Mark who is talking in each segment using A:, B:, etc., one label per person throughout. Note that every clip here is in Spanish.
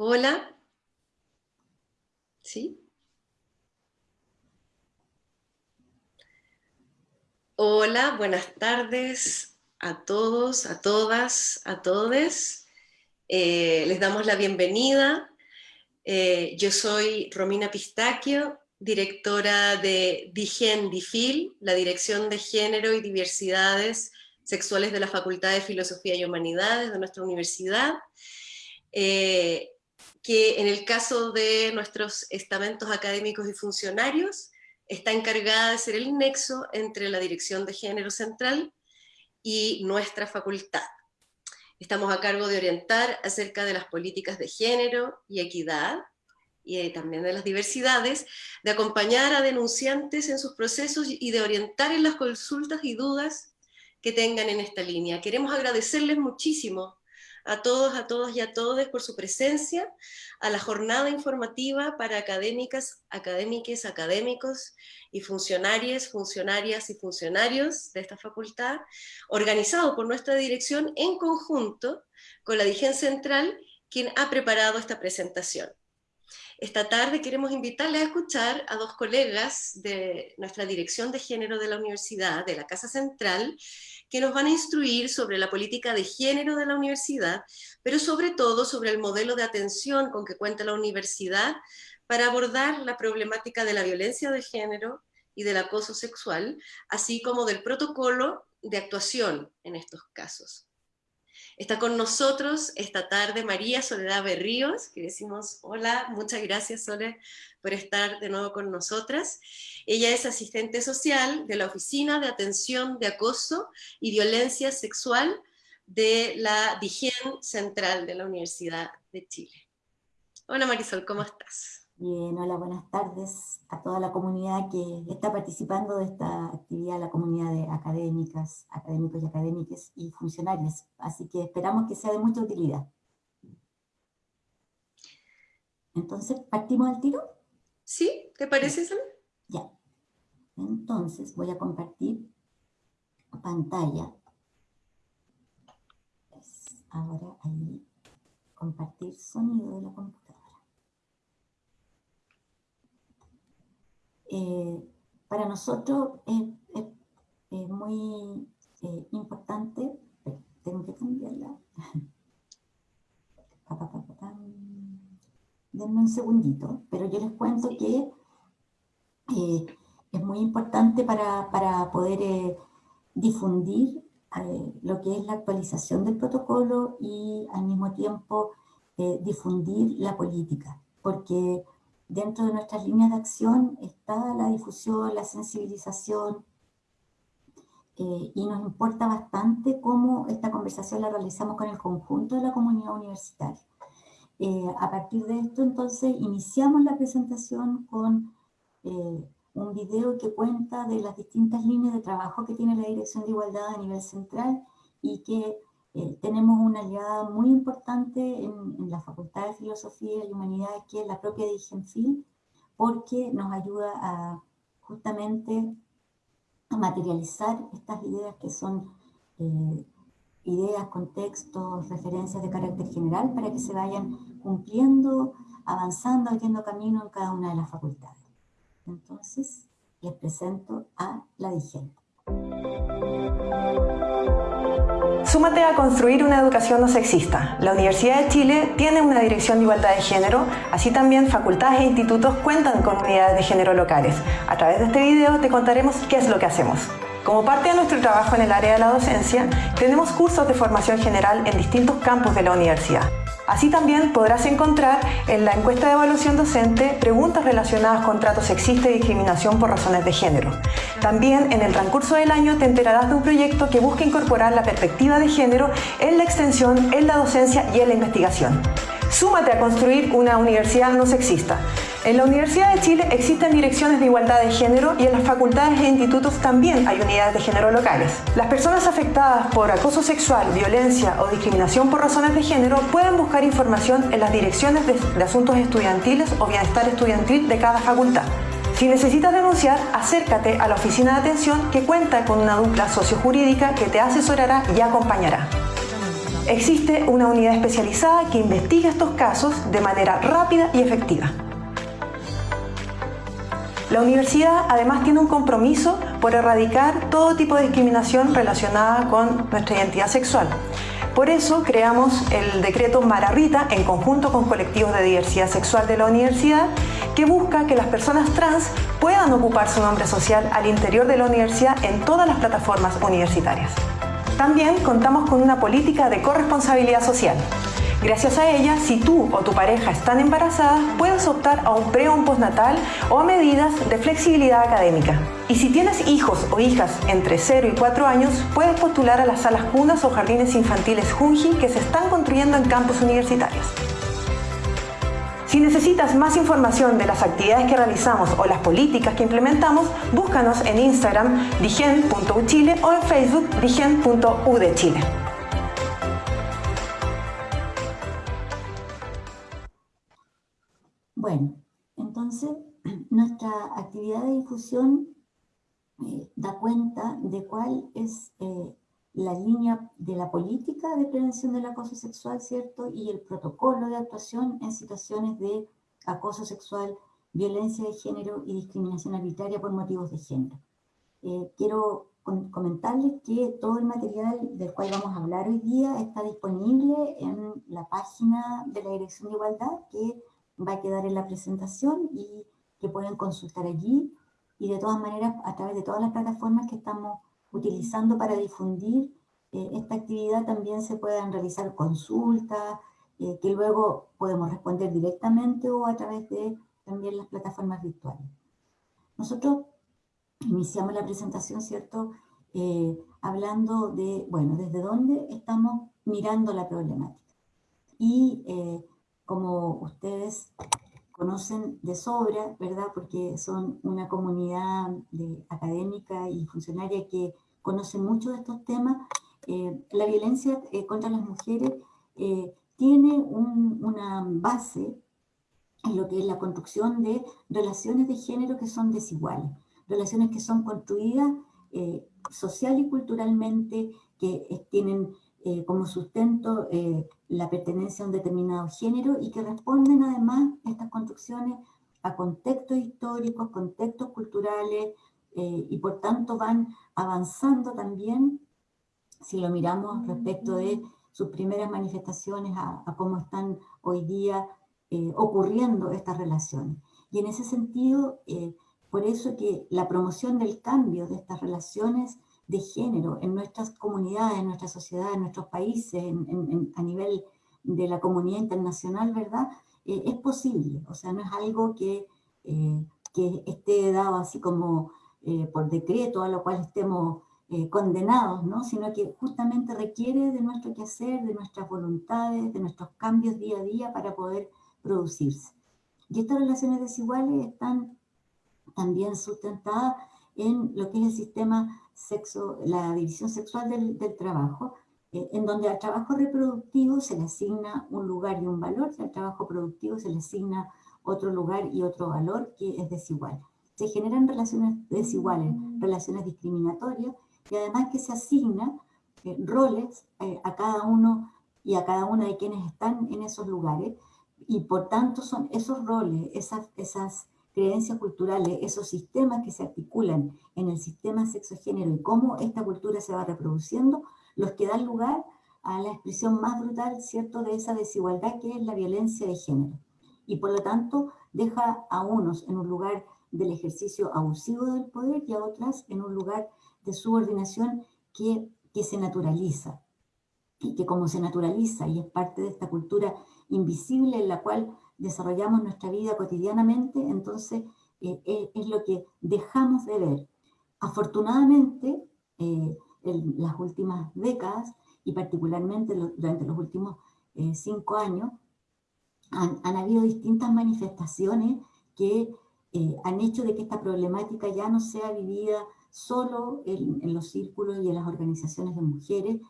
A: Hola. ¿Sí? Hola, buenas tardes a todos, a todas, a todes. Eh, les damos la bienvenida. Eh, yo soy Romina Pistaquio, directora de DIGEN DIFIL, la Dirección de Género y Diversidades Sexuales de la Facultad de Filosofía y Humanidades de nuestra universidad. Eh, que en el caso de nuestros estamentos académicos y funcionarios, está encargada de ser el nexo entre la Dirección de Género Central y nuestra facultad. Estamos a cargo de orientar acerca de las políticas de género y equidad, y también de las diversidades, de acompañar a denunciantes en sus procesos y de orientar en las consultas y dudas que tengan en esta línea. Queremos agradecerles muchísimo a todos, a todas y a todos por su presencia, a la jornada informativa para académicas, académiques, académicos y funcionarias, funcionarias y funcionarios de esta facultad, organizado por nuestra dirección en conjunto con la Digen Central, quien ha preparado esta presentación. Esta tarde queremos invitarles a escuchar a dos colegas de nuestra Dirección de Género de la Universidad, de la Casa Central, que nos van a instruir sobre la política de género de la universidad, pero sobre todo sobre el modelo de atención con que cuenta la universidad para abordar la problemática de la violencia de género y del acoso sexual, así como del protocolo de actuación en estos casos. Está con nosotros esta tarde María Soledad Berríos, que decimos hola, muchas gracias Sole por estar de nuevo con nosotras. Ella es asistente social de la Oficina de Atención de Acoso y Violencia Sexual de la DIGEN Central de la Universidad de Chile. Hola Marisol, ¿cómo estás?
B: Bien, hola, buenas tardes a toda la comunidad que está participando de esta actividad, la comunidad de académicas, académicos y académicas y funcionarios. Así que esperamos que sea de mucha utilidad. Entonces, ¿partimos al tiro?
A: Sí, ¿te parece, Sam?
B: Ya. Entonces, voy a compartir pantalla. ahora ahí, compartir sonido de la computadora. Eh, para nosotros es, muy eh, importante, tengo que cambiarla, denme un segundito, pero yo les cuento que eh, es muy importante para, para poder difundir lo que es la actualización del protocolo y al mismo tiempo difundir la política, porque Dentro de nuestras líneas de acción está la difusión, la sensibilización, eh, y nos importa bastante cómo esta conversación la realizamos con el conjunto de la comunidad universitaria. Eh, a partir de esto, entonces, iniciamos la presentación con eh, un video que cuenta de las distintas líneas de trabajo que tiene la Dirección de Igualdad a nivel central y que eh, tenemos una aliada muy importante en, la Facultad de Filosofía y Humanidades, que es la propia Digenfil, porque nos ayuda a justamente a materializar estas ideas que son eh, ideas, contextos, referencias de carácter general para que se vayan cumpliendo, avanzando, abriendo camino en cada una de las facultades. Entonces, les presento a la Digen.
C: Súmate a construir una educación no sexista. La Universidad de Chile tiene una dirección de igualdad de género, así también facultades e institutos cuentan con unidades de género locales. A través de este video te contaremos qué es lo que hacemos. Como parte de nuestro trabajo en el área de la docencia, tenemos cursos de formación general en distintos campos de la universidad. Así también podrás encontrar en la encuesta de evaluación docente preguntas relacionadas con trato sexista y discriminación por razones de género. También en el transcurso del año te enterarás de un proyecto que busca incorporar la perspectiva de género en la extensión, en la docencia y en la investigación. Súmate a construir una universidad no sexista. En la Universidad de Chile existen direcciones de igualdad de género y en las facultades e institutos también hay unidades de género locales. Las personas afectadas por acoso sexual, violencia o discriminación por razones de género pueden buscar información en las direcciones de, asuntos estudiantiles o bienestar estudiantil de cada facultad. Si necesitas denunciar, acércate a la oficina de atención que cuenta con una dupla sociojurídica que te asesorará y acompañará. existe una unidad especializada que investiga estos casos de manera rápida y efectiva. La universidad además tiene un compromiso por erradicar todo tipo de discriminación relacionada con nuestra identidad sexual. Por eso creamos el decreto Mararrita en conjunto con colectivos de diversidad sexual de la universidad que busca que las personas trans puedan ocupar su nombre social al interior de la universidad en todas las plataformas universitarias. También contamos con una política de corresponsabilidad social. Gracias a ella, si tú o tu pareja están embarazadas, puedes optar a un pre o un postnatal o a medidas de flexibilidad académica. Y si tienes hijos o hijas entre 0 y 4 años, puedes postular a las salas cunas o jardines infantiles Junji que se están construyendo en campus universitarios. Si necesitas más información de las actividades que realizamos o las políticas que implementamos, búscanos en Instagram digen.uchile o en Facebook digen.udechile.
B: Bueno, entonces nuestra actividad de difusión eh, da cuenta de cuál es eh, la línea de la política de prevención del acoso sexual, ¿cierto? Y el protocolo de actuación en situaciones de acoso sexual, violencia de género y discriminación arbitraria por motivos de género. Eh, quiero comentarles que todo el material del cual vamos a hablar hoy día está disponible en la página de la Dirección de Igualdad que va a quedar en la presentación y que pueden consultar allí y de todas maneras a través de todas las plataformas que estamos utilizando para difundir eh, esta actividad también se puedan realizar consultas, eh, que luego podemos responder directamente o a través de también las plataformas virtuales. Nosotros iniciamos la presentación, ¿cierto?, eh, hablando de, bueno, desde dónde estamos mirando la problemática. Y como ustedes conocen de sobra, ¿verdad? Porque son una comunidad de, académica y funcionaria que conoce mucho de estos temas. Eh, la violencia eh, contra las mujeres eh, tiene una base en lo que es la construcción de relaciones de género que son desiguales, relaciones que son construidas social y culturalmente, que tienen eh, como sustento eh, la pertenencia a un determinado género y que responden además estas construcciones a contextos históricos, contextos culturales eh, y por tanto van avanzando también, si lo miramos respecto de sus primeras manifestaciones a, a cómo están hoy día ocurriendo estas relaciones. Y en ese sentido, por eso que la promoción del cambio de estas relaciones de género en nuestras comunidades, en nuestra sociedad, en nuestros países, a nivel de la comunidad internacional, ¿verdad? Eh, es posible, o sea, no es algo que, eh, que esté dado así como eh, por decreto, a lo cual estemos condenados, ¿no? Sino que justamente requiere de nuestro quehacer, de nuestras voluntades, de nuestros cambios día a día para poder producirse. Y estas relaciones desiguales están también sustentadas en lo que es el sistema sexo, la división sexual del, trabajo, eh, en donde al trabajo reproductivo se le asigna un lugar y un valor, y al trabajo productivo se le asigna otro lugar y otro valor que es desigual. Se generan relaciones desiguales, relaciones discriminatorias, y además que se asigna eh, roles eh, a cada uno y a cada una de quienes están en esos lugares, y por tanto son esos roles, esas, esas creencias culturales, esos sistemas que se articulan en el sistema sexo-género y cómo esta cultura se va reproduciendo, los que dan lugar a la expresión más brutal, ¿cierto?, de esa desigualdad que es la violencia de género. Y por lo tanto, deja a unos en un lugar del ejercicio abusivo del poder y a otras en un lugar de subordinación que, que se naturaliza. Y que como se naturaliza y es parte de esta cultura invisible en la cual desarrollamos nuestra vida cotidianamente, entonces eh, eh, es lo que dejamos de ver. Afortunadamente, eh, en las últimas décadas, y particularmente durante los últimos cinco años, han, habido distintas manifestaciones que han hecho de que esta problemática ya no sea vivida solo en, en los círculos y en las organizaciones de mujeres,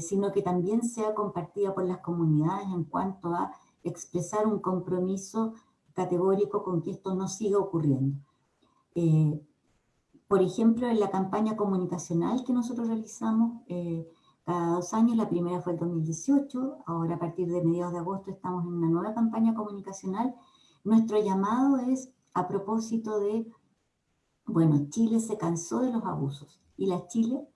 B: sino que también sea compartida por las comunidades en cuanto a expresar un compromiso categórico con que esto no siga ocurriendo. Eh, por ejemplo, en la campaña comunicacional que nosotros realizamos, eh, cada dos años. La primera fue el 2018, ahora a partir de mediados de agosto estamos en una nueva campaña comunicacional. Nuestro llamado es a propósito de, bueno, Chile se cansó de los abusos y la Chile,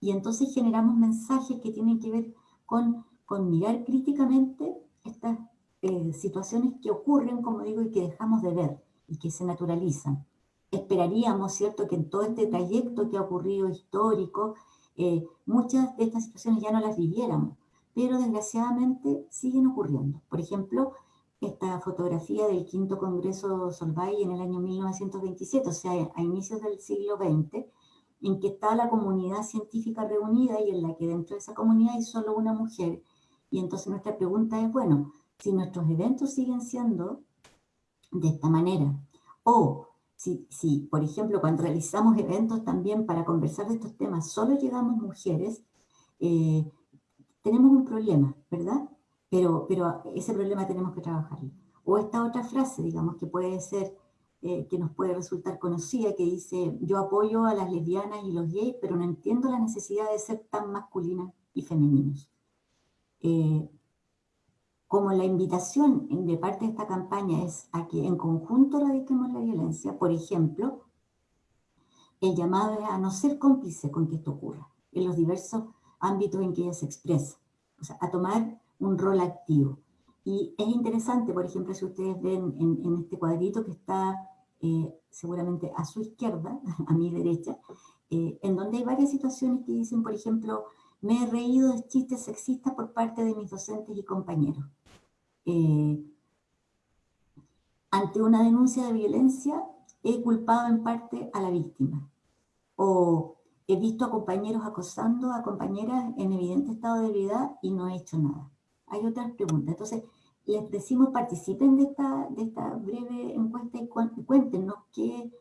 B: y entonces generamos mensajes que tienen que ver con, con mirar críticamente estas eh, situaciones que ocurren, como digo, y que dejamos de ver y que se naturalizan. Esperaríamos, ¿cierto?, que en todo este trayecto que ha ocurrido histórico, eh, muchas de estas situaciones ya no las viviéramos, pero desgraciadamente siguen ocurriendo. Por ejemplo, esta fotografía del quinto Congreso Solvay en el año 1927, o sea, a inicios del siglo XX, en que está la comunidad científica reunida y en la que dentro de esa comunidad hay solo una mujer. Y entonces nuestra pregunta es, bueno, si nuestros eventos siguen siendo de esta manera, o si, si, por ejemplo, cuando realizamos eventos también para conversar de estos temas, solo llegamos mujeres, eh, tenemos un problema, ¿verdad? Pero, pero ese problema tenemos que trabajarlo. O esta otra frase, digamos, que puede ser, eh, que nos puede resultar conocida, que dice, yo apoyo a las lesbianas y los gays, pero no entiendo la necesidad de ser tan masculinas y femeninos. Eh, como la invitación de parte de esta campaña es a que en conjunto radiquemos la violencia, por ejemplo, el llamado es a no ser cómplice con que esto ocurra, en los diversos ámbitos en que ella se expresa, o sea, a tomar un rol activo. Y es interesante, por ejemplo, si ustedes ven en, este cuadrito que está eh, seguramente a su izquierda, a mi derecha, eh, en donde hay varias situaciones que dicen, por ejemplo, me he reído de chistes sexistas por parte de mis docentes y compañeros. Eh, ante una denuncia de violencia, he culpado en parte a la víctima. O he visto a compañeros acosando a compañeras en evidente estado de ebriedad y no he hecho nada. Hay otras preguntas. Entonces, les decimos participen de esta, de esta breve encuesta y cuéntenos qué,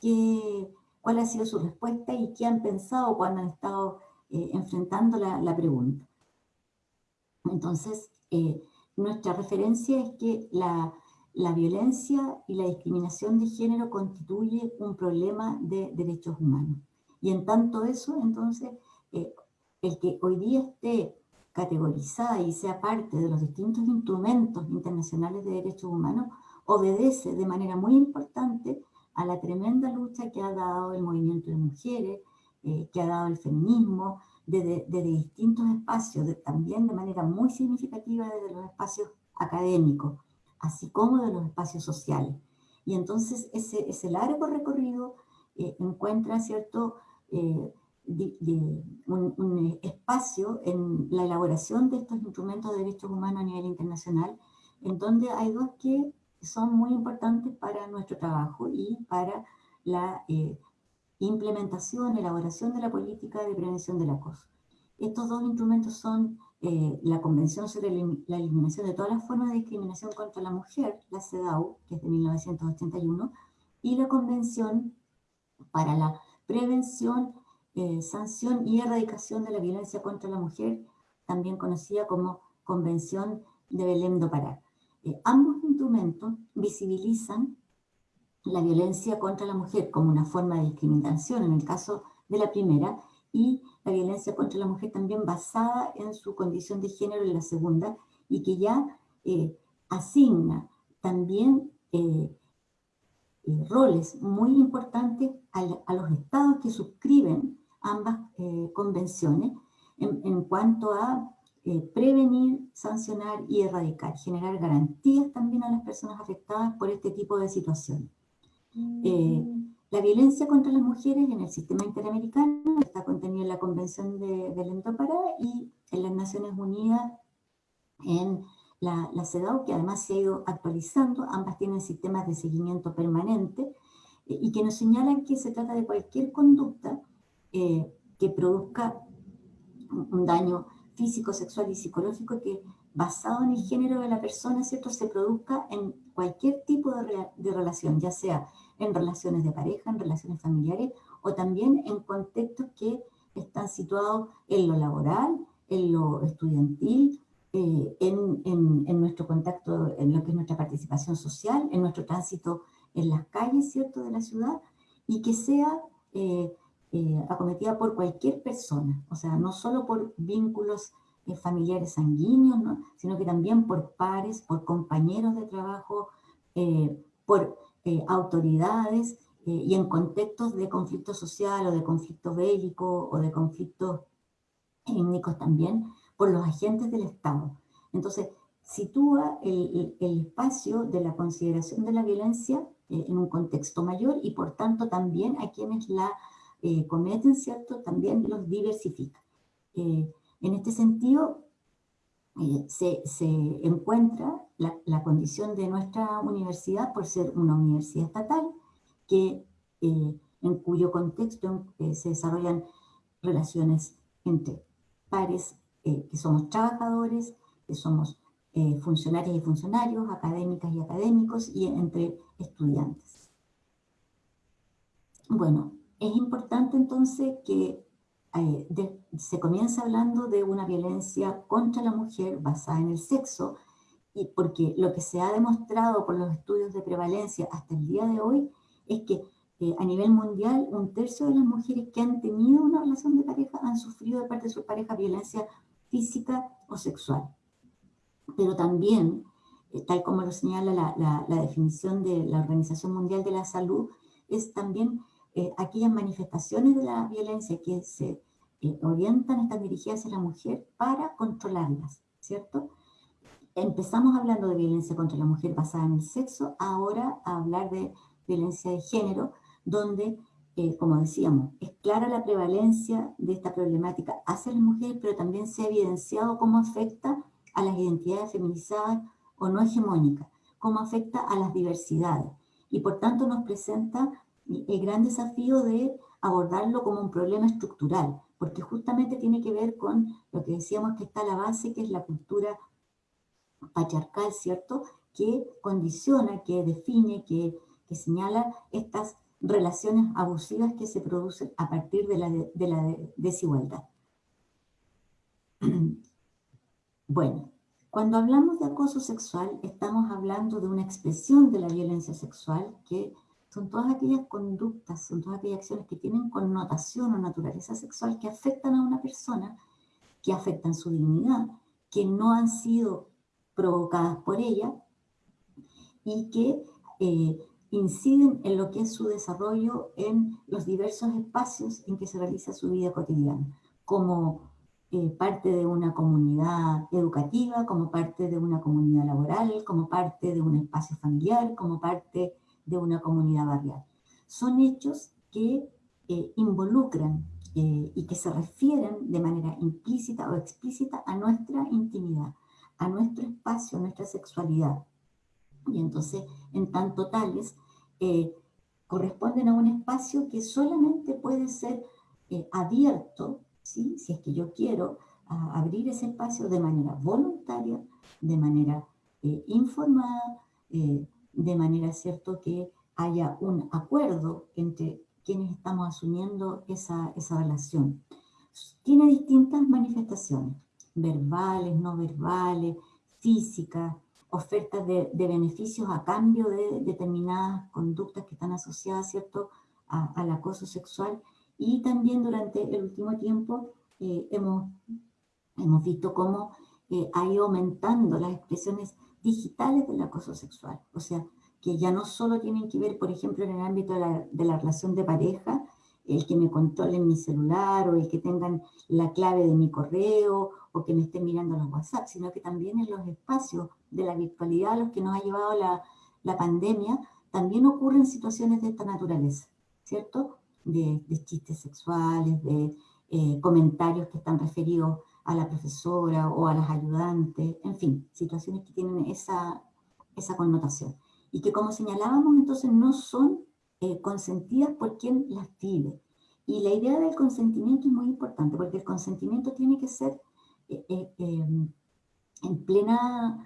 B: qué, cuál ha sido su respuesta y qué han pensado cuando han estado eh, enfrentando la, la, pregunta. Entonces, eh, nuestra referencia es que la, la, violencia y la discriminación de género constituye un problema de derechos humanos. Y en tanto eso, entonces, eh, el que hoy día esté categorizada y sea parte de los distintos instrumentos internacionales de derechos humanos, obedece de manera muy importante a la tremenda lucha que ha dado el movimiento de mujeres, eh, que ha dado el feminismo, desde, distintos espacios, también de manera muy significativa desde los espacios académicos, así como de los espacios sociales. Y entonces ese, ese largo recorrido eh, encuentra cierto eh, un, un, espacio en la elaboración de estos instrumentos de derechos humanos a nivel internacional, en donde hay dos que son muy importantes para nuestro trabajo y para la implementación, elaboración de la política de prevención del acoso. Estos dos instrumentos son eh, la Convención sobre la Eliminación de todas las formas de discriminación contra la mujer, la CEDAW, que es de 1981, y la Convención para la Prevención, eh, Sanción y Erradicación de la Violencia contra la Mujer, también conocida como Convención de Belém do Pará. Eh, ambos instrumentos visibilizan la violencia contra la mujer como una forma de discriminación en el caso de la primera y la violencia contra la mujer también basada en su condición de género en la segunda y que ya eh, asigna también eh, eh, roles muy importantes a, los estados que suscriben ambas convenciones en, en, cuanto a prevenir, sancionar y erradicar, generar garantías también a las personas afectadas por este tipo de situaciones. Eh, la violencia contra las mujeres en el sistema interamericano está contenida en la Convención de Belém do Pará y en las Naciones Unidas en la, la CEDAW, que además se ha ido actualizando, ambas tienen sistemas de seguimiento permanente eh, y que nos señalan que se trata de cualquier conducta eh, que produzca un daño físico, sexual y psicológico que basado en el género de la persona, ¿cierto?, se produzca en cualquier tipo de, de relación, ya sea en relaciones de pareja, en relaciones familiares o también en contextos que están situados en lo laboral, en lo estudiantil, eh, en, en, nuestro contacto, en lo que es nuestra participación social, en nuestro tránsito en las calles, ¿cierto?, de la ciudad, y que sea eh, eh, acometida por cualquier persona, o sea, no solo por vínculos eh, familiares sanguíneos, sino que también por pares, por compañeros de trabajo, eh, autoridades y en contextos de conflicto social o de conflicto bélico o de conflictos étnicos también, por los agentes del Estado. Entonces, sitúa el, espacio de la consideración de la violencia en un contexto mayor y por tanto también a quienes la eh, cometen, ¿cierto? También los diversifica. Eh, en este sentido, eh, se, se, encuentra la, la, condición de nuestra universidad por ser una universidad estatal, que, en cuyo contexto se desarrollan relaciones entre pares, que somos trabajadores, que somos funcionarios y funcionarios, académicas y académicos, y entre estudiantes. Bueno, es importante entonces que eh, se comience hablando de una violencia contra la mujer basada en el sexo, y porque lo que se ha demostrado por los estudios de prevalencia hasta el día de hoy es que eh, a nivel mundial un tercio de las mujeres que han tenido una relación de pareja han sufrido de parte de su pareja violencia física o sexual. Pero también, eh, tal como lo señala la, definición de la Organización Mundial de la Salud, es también aquellas manifestaciones de la violencia que se eh, orientan, están dirigidas a la mujer para controlarlas, ¿cierto? Empezamos hablando de violencia contra la mujer basada en el sexo, ahora a hablar de violencia de género, donde, eh, como decíamos, es clara la prevalencia de esta problemática hacia las mujeres, pero también se ha evidenciado cómo afecta a las identidades feminizadas o no hegemónicas, cómo afecta a las diversidades, y por tanto nos presenta el gran desafío de abordarlo como un problema estructural, porque justamente tiene que ver con lo que decíamos que está la base, que es la cultura patriarcal, ¿cierto? Que condiciona, que define, que, señala estas relaciones abusivas que se producen a partir de la, de la desigualdad. Bueno, cuando hablamos de acoso sexual, estamos hablando de una expresión de la violencia sexual que son todas aquellas conductas, son todas aquellas acciones que tienen connotación o naturaleza sexual que afectan a una persona, que afectan su dignidad, que no han sido provocadas por ella y que eh, inciden en lo que es su desarrollo en los diversos espacios en que se realiza su vida cotidiana, como eh, parte de una comunidad educativa, como parte de una comunidad laboral, como parte de un espacio familiar, como parte de una comunidad barrial. Son hechos que eh, involucran eh, y que se refieren de manera implícita o explícita a nuestra intimidad, a nuestro espacio, a nuestra sexualidad. Y entonces, en tanto tales, eh, corresponden a un espacio que solamente puede ser abierto, ¿sí? si es que yo quiero abrir ese espacio de manera voluntaria, de manera informada, de manera cierto que haya un acuerdo entre quienes estamos asumiendo esa, esa relación. Tiene distintas manifestaciones, verbales, no verbales, físicas, ofertas de, beneficios a cambio de determinadas conductas que están asociadas ¿cierto? al acoso sexual y también durante el último tiempo eh, hemos, hemos visto cómo eh, ha ido aumentando las expresiones digitales del acoso sexual. O sea, que ya no solo tienen que ver, por ejemplo, en el ámbito de la, de la relación de pareja, el que me controlen mi celular o el que tengan la clave de mi correo o que me estén mirando los WhatsApp, sino que también en los espacios de la virtualidad a los que nos ha llevado la, pandemia, también ocurren situaciones de esta naturaleza, ¿cierto? De, de chistes sexuales, de eh, comentarios que están referidos a la profesora o a las ayudantes, en fin, situaciones que tienen esa, esa connotación. Y que como señalábamos, entonces no son eh, consentidas por quien las vive. Y la idea del consentimiento es muy importante, porque el consentimiento tiene que ser eh, em, en plena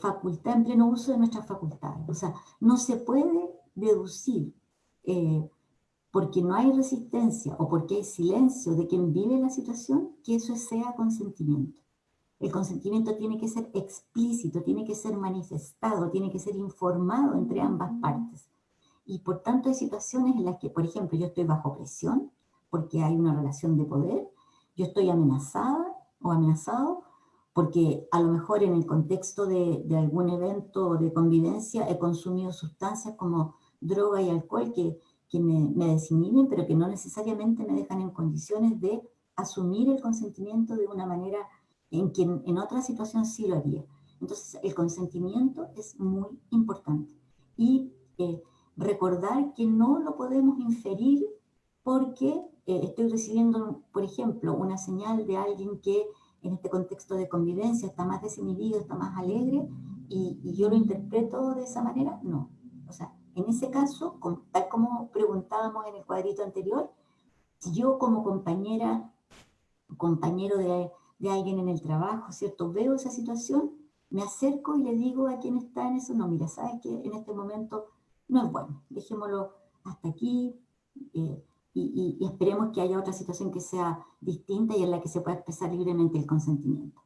B: facultad, en pleno uso de nuestras facultades. O sea, no se puede deducir porque no hay resistencia o porque hay silencio de quien vive la situación, que eso sea consentimiento. El consentimiento tiene que ser explícito, tiene que ser manifestado, tiene que ser informado entre ambas partes. Y por tanto hay situaciones en las que, por ejemplo, yo estoy bajo presión porque hay una relación de poder, yo estoy amenazada o amenazado porque a lo mejor en el contexto de, algún evento de convivencia he consumido sustancias como droga y alcohol que, que me, me desinhiben, pero que no necesariamente me dejan en condiciones de asumir el consentimiento de una manera en que en otra situación sí lo haría. Entonces, el consentimiento es muy importante. Y eh, recordar que no lo podemos inferir porque eh, estoy recibiendo, por ejemplo, una señal de alguien que en este contexto de convivencia está más desinhibido, está más alegre, y, y yo lo interpreto de esa manera, no. En ese caso, tal como preguntábamos en el cuadrito anterior, si yo como compañera, compañero de, de alguien en el trabajo, ¿cierto? Veo esa situación, me acerco y le digo a quien está en eso, no, mira, sabes que en este momento no es bueno, dejémoslo hasta aquí eh, y, esperemos que haya otra situación que sea distinta y en la que se pueda expresar libremente el consentimiento.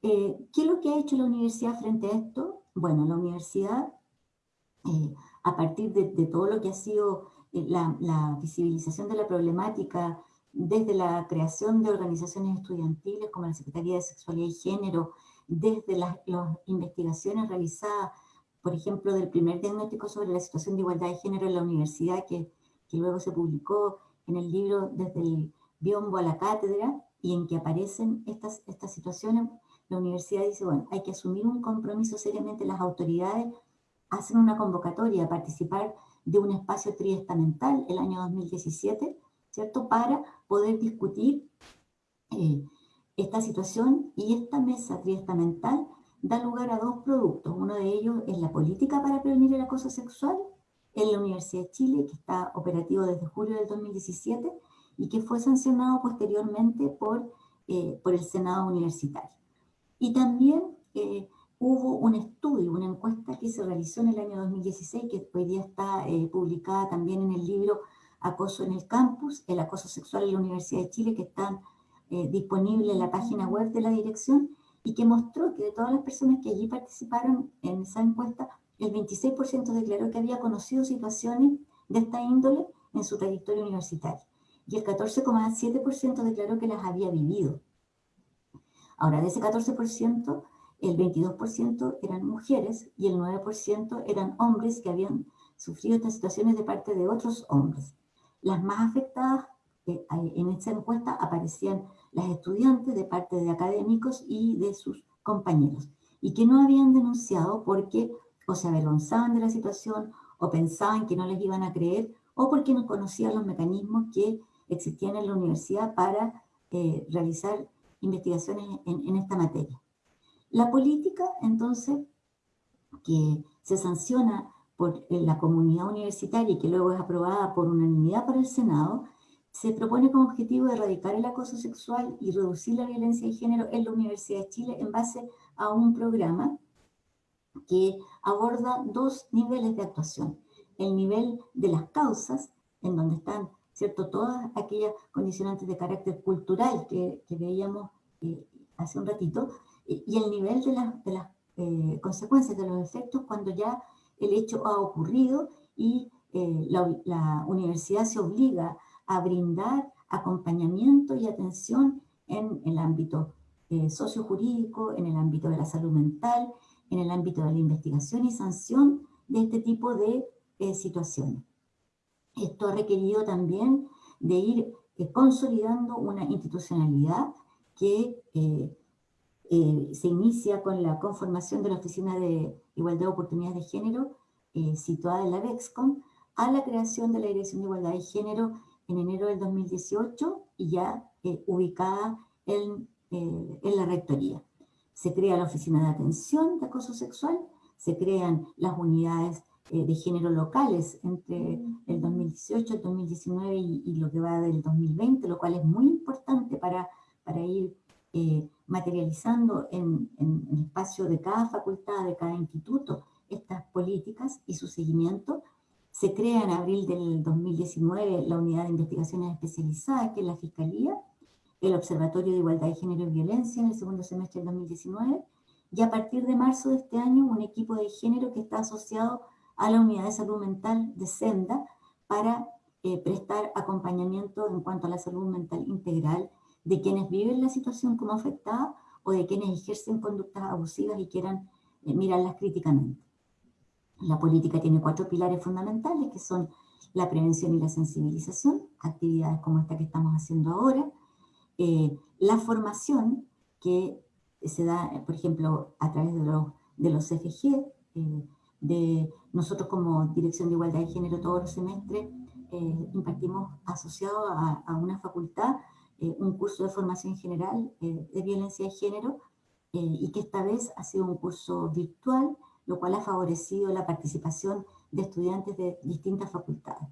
B: Eh, ¿Qué es lo que ha hecho la universidad frente a esto? Bueno, la universidad, eh, a partir de, todo lo que ha sido la, la visibilización de la problemática desde la creación de organizaciones estudiantiles como la Secretaría de Sexualidad y Género, desde las, investigaciones realizadas, por ejemplo, del primer diagnóstico sobre la situación de igualdad de género en la universidad, que, que luego se publicó en el libro Desde el biombo a la cátedra, y en que aparecen estas, estas situaciones, la universidad dice, bueno, hay que asumir un compromiso seriamente, las autoridades hacen una convocatoria a participar de un espacio triestamental el año 2017, ¿cierto? Para poder discutir eh, esta situación y esta mesa triestamental da lugar a dos productos. Uno de ellos es la política para prevenir el acoso sexual en la Universidad de Chile, que está operativo desde julio del 2017 y que fue sancionado posteriormente por, eh, por el Senado Universitario. Y también eh, hubo un estudio, una encuesta que se realizó en el año 2016, que hoy día está eh, publicada también en el libro Acoso en el Campus, el acoso sexual en la Universidad de Chile, que están eh, disponible en la página web de la dirección y que mostró que de todas las personas que allí participaron en esa encuesta, el 26% declaró que había conocido situaciones de esta índole en su trayectoria universitaria y el 14,7% declaró que las había vivido. Ahora, de ese 14%, el 22% eran mujeres y el 9% eran hombres que habían sufrido estas situaciones de parte de otros hombres. Las más afectadas eh, en esta encuesta aparecían las estudiantes de parte de académicos y de sus compañeros, y que no habían denunciado porque o se avergonzaban de la situación, o pensaban que no les iban a creer, o porque no conocían los mecanismos que existían en la universidad para eh, realizar investigaciones en, en esta materia. La política, entonces, que se sanciona por la comunidad universitaria y que luego es aprobada por unanimidad por el Senado, se propone como objetivo erradicar el acoso sexual y reducir la violencia de género en la Universidad de Chile en base a un programa que aborda dos niveles de actuación. El nivel de las causas, en donde están ¿cierto? todas aquellas condicionantes de carácter cultural que, veíamos eh, hace un ratito, y el nivel de, las eh, consecuencias, de los efectos, cuando ya el hecho ha ocurrido y eh, la, universidad se obliga a brindar acompañamiento y atención en el ámbito eh, sociojurídico, en el ámbito de la salud mental, en el ámbito de la investigación y sanción de este tipo de eh, situaciones. Esto ha requerido también de ir consolidando una institucionalidad que se inicia con la conformación de la Oficina de Igualdad de Oportunidades de Género, situada en la VEXCOM, a la creación de la Dirección de Igualdad de Género en enero del 2018 y ya eh, ubicada en, eh, la rectoría. Se crea la Oficina de Atención de Acoso Sexual, se crean las unidades eh, de género locales entre el 2018, el 2019 y, lo que va del 2020, lo cual es muy importante para, para ir materializando en, en, el espacio de cada facultad, de cada instituto, estas políticas y su seguimiento. Se crea en abril del 2019 la Unidad de Investigaciones Especializadas, que es la Fiscalía, el Observatorio de Igualdad de Género y Violencia en el segundo semestre del 2019, y a partir de marzo de este año un equipo de género que está asociado a la Unidad de Salud Mental de Senda para prestar acompañamiento en cuanto a la salud mental integral de quienes viven la situación como afectada o de quienes ejercen conductas abusivas y quieran mirarlas críticamente. La política tiene cuatro pilares fundamentales que son la prevención y la sensibilización, actividades como esta que estamos haciendo ahora, eh, la formación que se da, por ejemplo, a través de los, de los CFG, eh, de nosotros como Dirección de Igualdad de Género todos los semestres eh, impartimos asociado a, a una facultad un curso de formación general de violencia de género y que esta vez ha sido un curso virtual, lo cual ha favorecido la participación de estudiantes de distintas facultades.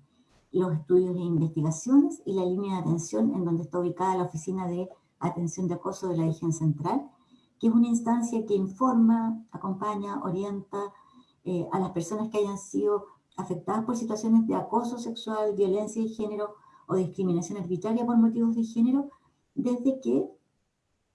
B: Los estudios e investigaciones y la línea de atención en donde está ubicada la Oficina de Atención de Acoso de la Región Central, que es una instancia que informa, acompaña, orienta eh, a las personas que hayan sido afectadas por situaciones de acoso sexual, violencia de género o discriminación arbitraria por motivos de género, desde que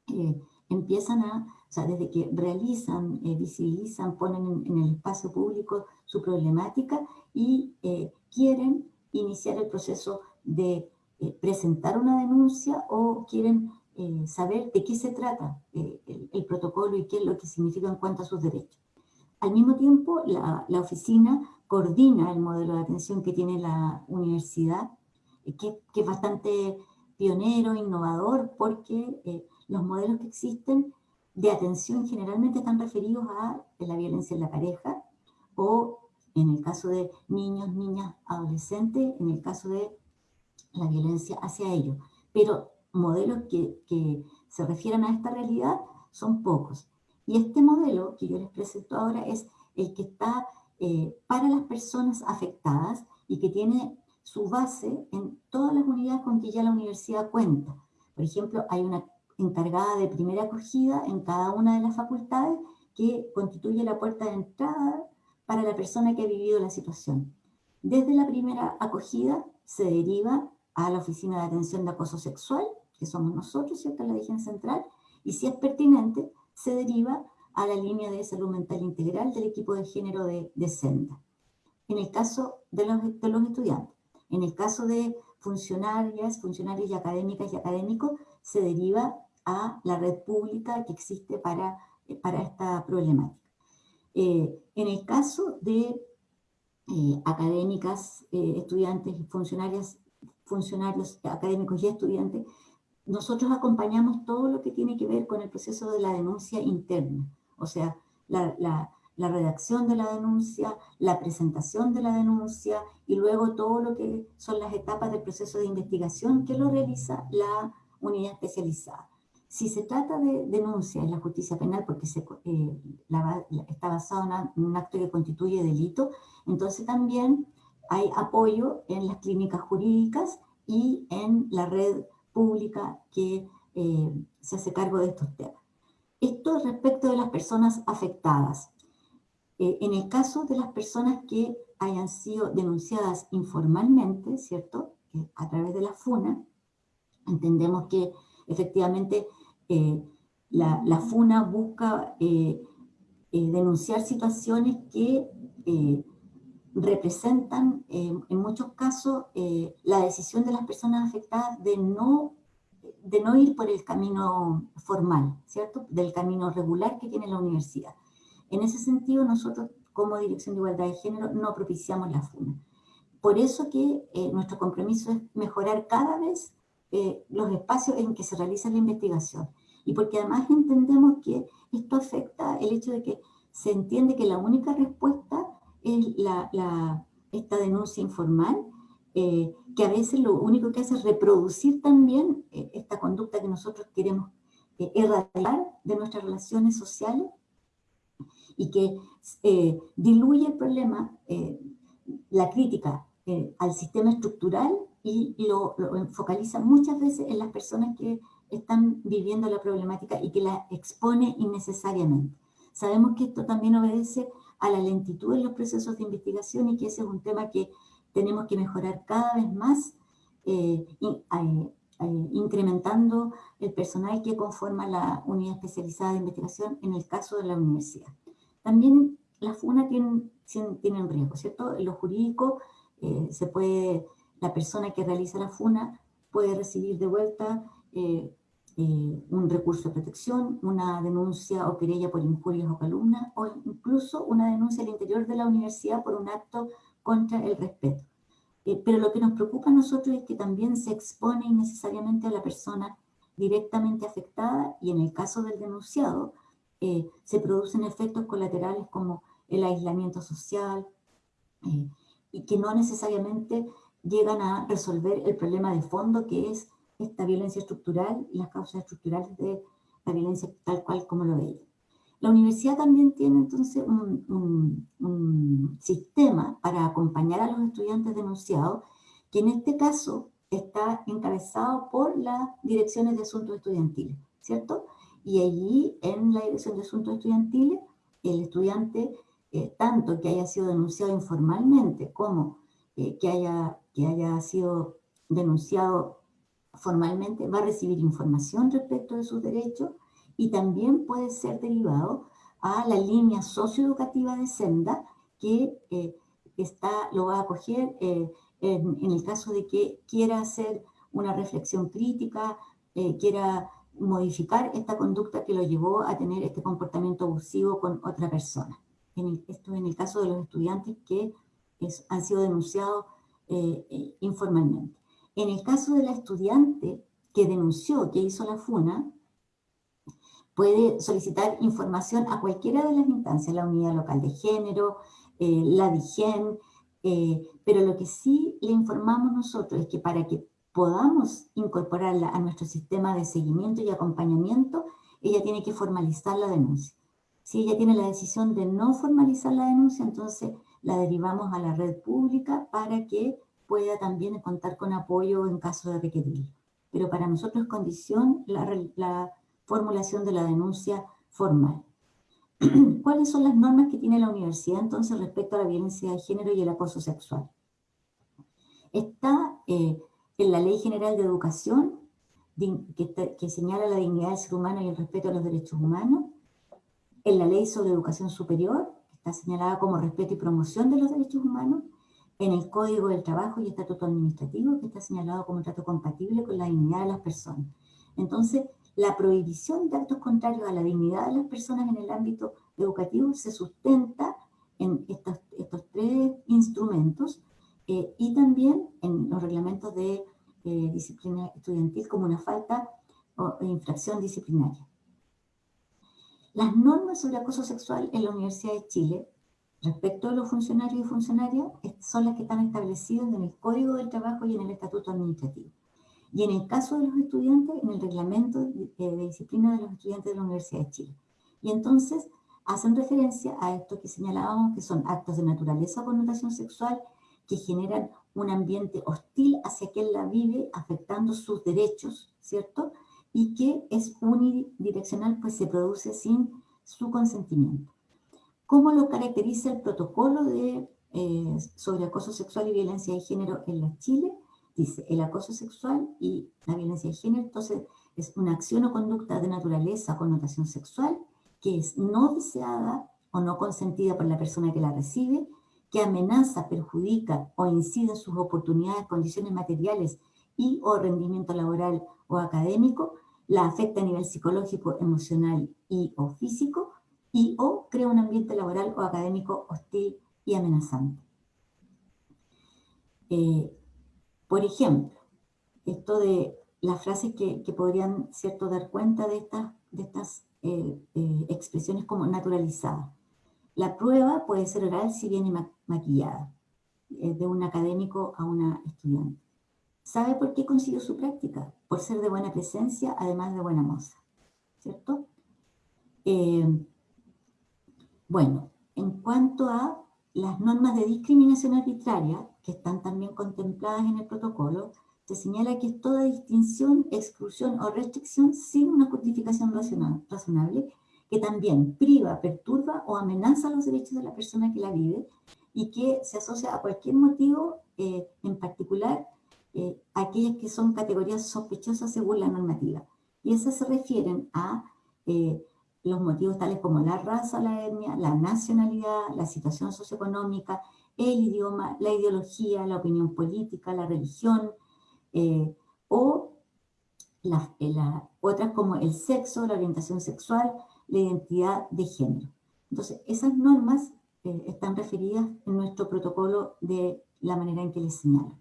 B: eh, empiezan a, o sea, desde que realizan, eh, visibilizan, ponen en, el espacio público su problemática y eh, quieren iniciar el proceso de eh, presentar una denuncia o quieren saber de qué se trata el, protocolo y qué es lo que significa en cuanto a sus derechos. Al mismo tiempo, la, la oficina coordina el modelo de atención que tiene la universidad, que, que es bastante pionero, innovador, porque los modelos que existen de atención generalmente están referidos a la violencia en la pareja o en el caso de niños, niñas, adolescentes, en el caso de la violencia hacia ellos. Pero modelos que, que se refieran a esta realidad son pocos. Y este modelo que yo les presento ahora es el que está eh, para las personas afectadas y que tiene su base en todas las unidades con que ya la universidad cuenta. Por ejemplo, hay una encargada de primera acogida en cada una de las facultades que constituye la puerta de entrada para la persona que ha vivido la situación. Desde la primera acogida se deriva a la Oficina de Atención de Acoso Sexual, que somos nosotros, ¿cierto?, la región central, y si es pertinente, se deriva a la línea de salud mental integral del equipo de género de, de Senda. En el caso de los, de los estudiantes, en el caso de funcionarias, funcionarios y académicas y académicos, se deriva a la red pública que existe para, eh, para esta problemática. Eh, en el caso de eh, académicas, estudiantes y funcionarias, funcionarios académicos y estudiantes, nosotros acompañamos todo lo que tiene que ver con el proceso de la denuncia interna, o sea, la, la, la redacción de la denuncia, la presentación de la denuncia y luego todo lo que son las etapas del proceso de investigación que lo realiza la unidad especializada. Si se trata de denuncia en la justicia penal porque eh, está basado en un acto que constituye delito, entonces también hay apoyo en las clínicas jurídicas y en la red pública que eh, se hace cargo de estos temas. Esto respecto de las personas afectadas. Eh, en el caso de las personas que hayan sido denunciadas informalmente, ¿cierto? a través de la FUNA, entendemos que efectivamente eh, la, FUNA busca eh, denunciar situaciones que representan en muchos casos la decisión de las personas afectadas de no, de no ir por el camino formal, ¿cierto? Del camino regular que tiene la universidad. En ese sentido, nosotros como Dirección de Igualdad de Género no propiciamos la FUNA. Por eso que nuestro compromiso es mejorar cada vez los espacios en que se realiza la investigación y porque además entendemos que esto afecta el hecho de que se entiende que la única respuesta es la, esta denuncia informal, eh, que a veces lo único que hace es reproducir también eh, esta conducta que nosotros queremos eh, erradicar de nuestras relaciones sociales y que diluye el problema, la crítica al sistema estructural y lo, focaliza muchas veces en las personas que están viviendo la problemática y que la expone innecesariamente. Sabemos que esto también obedece a la lentitud en los procesos de investigación y que ese es un tema que tenemos que mejorar cada vez más, eh, eh, eh, incrementando el personal que conforma la unidad especializada de investigación en el caso de la universidad. También las FUNA tienen, tienen riesgo, ¿cierto? En lo jurídico se puede la persona que realiza la funa puede recibir de vuelta eh, eh, un recurso de protección, una denuncia o querella por injurias o calumnias, o incluso una denuncia al interior de la universidad por un acto contra el respeto. Eh, pero lo que nos preocupa a nosotros es que también se expone innecesariamente a la persona directamente afectada y en el caso del denunciado se producen efectos colaterales como el aislamiento social y que no necesariamente llegan a resolver el problema de fondo que es esta violencia estructural y las causas estructurales de la violencia tal cual como lo veía. La universidad también tiene entonces un, un, sistema para acompañar a los estudiantes denunciados, que en este caso está encabezado por las direcciones de asuntos estudiantiles, ¿cierto? Y allí, en la dirección de asuntos estudiantiles, el estudiante, eh, tanto que haya sido denunciado informalmente como eh, que, haya, que haya sido denunciado formalmente va a recibir información respecto de sus derechos y también puede ser derivado a la línea socioeducativa de Senda que eh, está, lo va a acoger eh, en, el caso de que quiera hacer una reflexión crítica, quiera modificar esta conducta que lo llevó a tener este comportamiento abusivo con otra persona. En esto en el caso de los estudiantes que han sido denunciados informalmente. En el caso de la estudiante que denunció, que hizo la FUNA, puede solicitar información a cualquiera de las instancias, la unidad local de género, eh, la DIGEN, eh, pero lo que sí le informamos nosotros es que para que podamos incorporarla a nuestro sistema de seguimiento y acompañamiento, ella tiene que formalizar la denuncia. Si ella tiene la decisión de no formalizar la denuncia, entonces la derivamos a la red pública para que pueda también contar con apoyo en caso de requerirlo. Pero para nosotros es condición la, formulación de la denuncia formal. ¿Cuáles son las normas que tiene la universidad entonces respecto a la violencia de género y el acoso sexual? Está eh, en la Ley General de Educación, que, que, señala la dignidad del ser humano y el respeto a los derechos humanos, en la Ley sobre Educación Superior, que está señalada como respeto y promoción de los derechos humanos, en el Código del Trabajo y Estatuto Administrativo, que está señalado como trato compatible con la dignidad de las personas. Entonces, la prohibición de actos contrarios a la dignidad de las personas en el ámbito educativo se sustenta en estos, estos tres instrumentos eh, y también en los reglamentos de eh, disciplina estudiantil como una falta o infracción disciplinaria. Las normas sobre acoso sexual en la Universidad de Chile Respecto a los funcionarios y funcionarias, son las que están establecidas en el Código del Trabajo y en el Estatuto Administrativo. Y en el caso de los estudiantes, en el reglamento de, disciplina de los estudiantes de la Universidad de Chile. Y entonces hacen referencia a esto que señalábamos, que son actos de naturaleza o connotación sexual que generan un ambiente hostil hacia quien la vive, afectando sus derechos, ¿cierto? Y que es unidireccional, pues se produce sin su consentimiento. ¿Cómo lo caracteriza el protocolo de, eh, sobre acoso sexual y violencia de género en la Chile? Dice, el acoso sexual y la violencia de género, entonces, es una acción o conducta de naturaleza connotación sexual que es no deseada o no consentida por la persona que la recibe, que amenaza, perjudica o incide en sus oportunidades, condiciones materiales y o rendimiento laboral o académico, la afecta a nivel psicológico, emocional y o físico, y o crea un ambiente laboral o académico hostil y amenazante. Eh, por ejemplo, esto de las frases que, podrían ¿cierto? dar cuenta de estas, de eh, eh, expresiones como naturalizadas. La prueba puede ser oral si viene maquillada, de un académico a una estudiante. ¿Sabe por qué consiguió su práctica? Por ser de buena presencia, además de buena moza, ¿cierto? Bueno, en cuanto a las normas de discriminación arbitraria, que están también contempladas en el protocolo, se señala que toda distinción, exclusión o restricción sin una justificación razonable, que también priva, perturba o amenaza los derechos de la persona que la vive y que se asocia a cualquier motivo, eh, en particular eh, aquellas que son categorías sospechosas según la normativa. Y esas se refieren a eh, los motivos tales como la raza, la etnia, la nacionalidad, la situación socioeconómica, el idioma, la ideología, la opinión política, la religión, eh, o eh, otras como el sexo, la orientación sexual, la identidad de género. Entonces, esas normas eh, están referidas en nuestro protocolo de la manera en que les señala.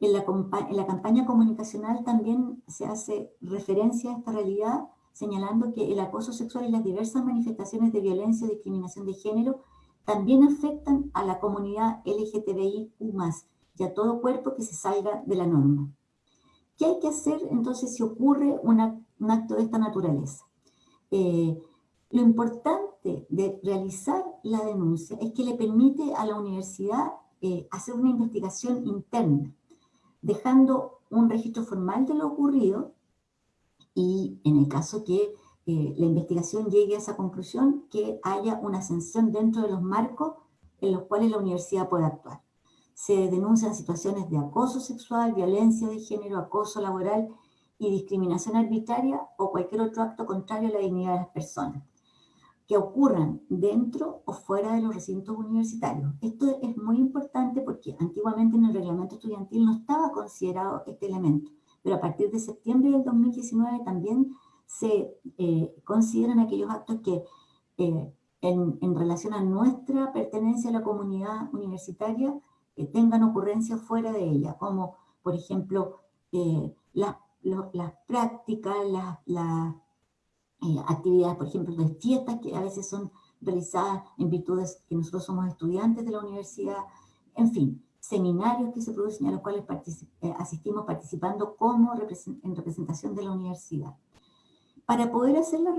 B: En la, en la campaña comunicacional también se hace referencia a esta realidad, señalando que el acoso sexual y las diversas manifestaciones de violencia y discriminación de género también afectan a la comunidad LGTBIQ+, y a todo cuerpo que se salga de la norma. ¿Qué hay que hacer entonces si ocurre un acto de esta naturaleza? Eh, lo importante de realizar la denuncia es que le permite a la universidad eh, hacer una investigación interna, dejando un registro formal de lo ocurrido y en el caso que eh, la investigación llegue a esa conclusión, que haya una sanción dentro de los marcos en los cuales la universidad puede actuar. Se denuncian situaciones de acoso sexual, violencia de género, acoso laboral y discriminación arbitraria o cualquier otro acto contrario a la dignidad de las personas que ocurran dentro o fuera de los recintos universitarios. Esto es muy importante porque antiguamente en el reglamento estudiantil no estaba considerado este elemento, pero a partir de septiembre del 2019 también se eh, consideran aquellos actos que eh, en, en, relación a nuestra pertenencia a la comunidad universitaria eh, tengan ocurrencia fuera de ella, como por ejemplo las, las prácticas, las, las actividades, por ejemplo, de fiestas que a veces son realizadas en virtudes que nosotros somos estudiantes de la universidad, en fin, seminarios que se producen a los cuales asistimos participando como en representación de la universidad. Para poder hacer la,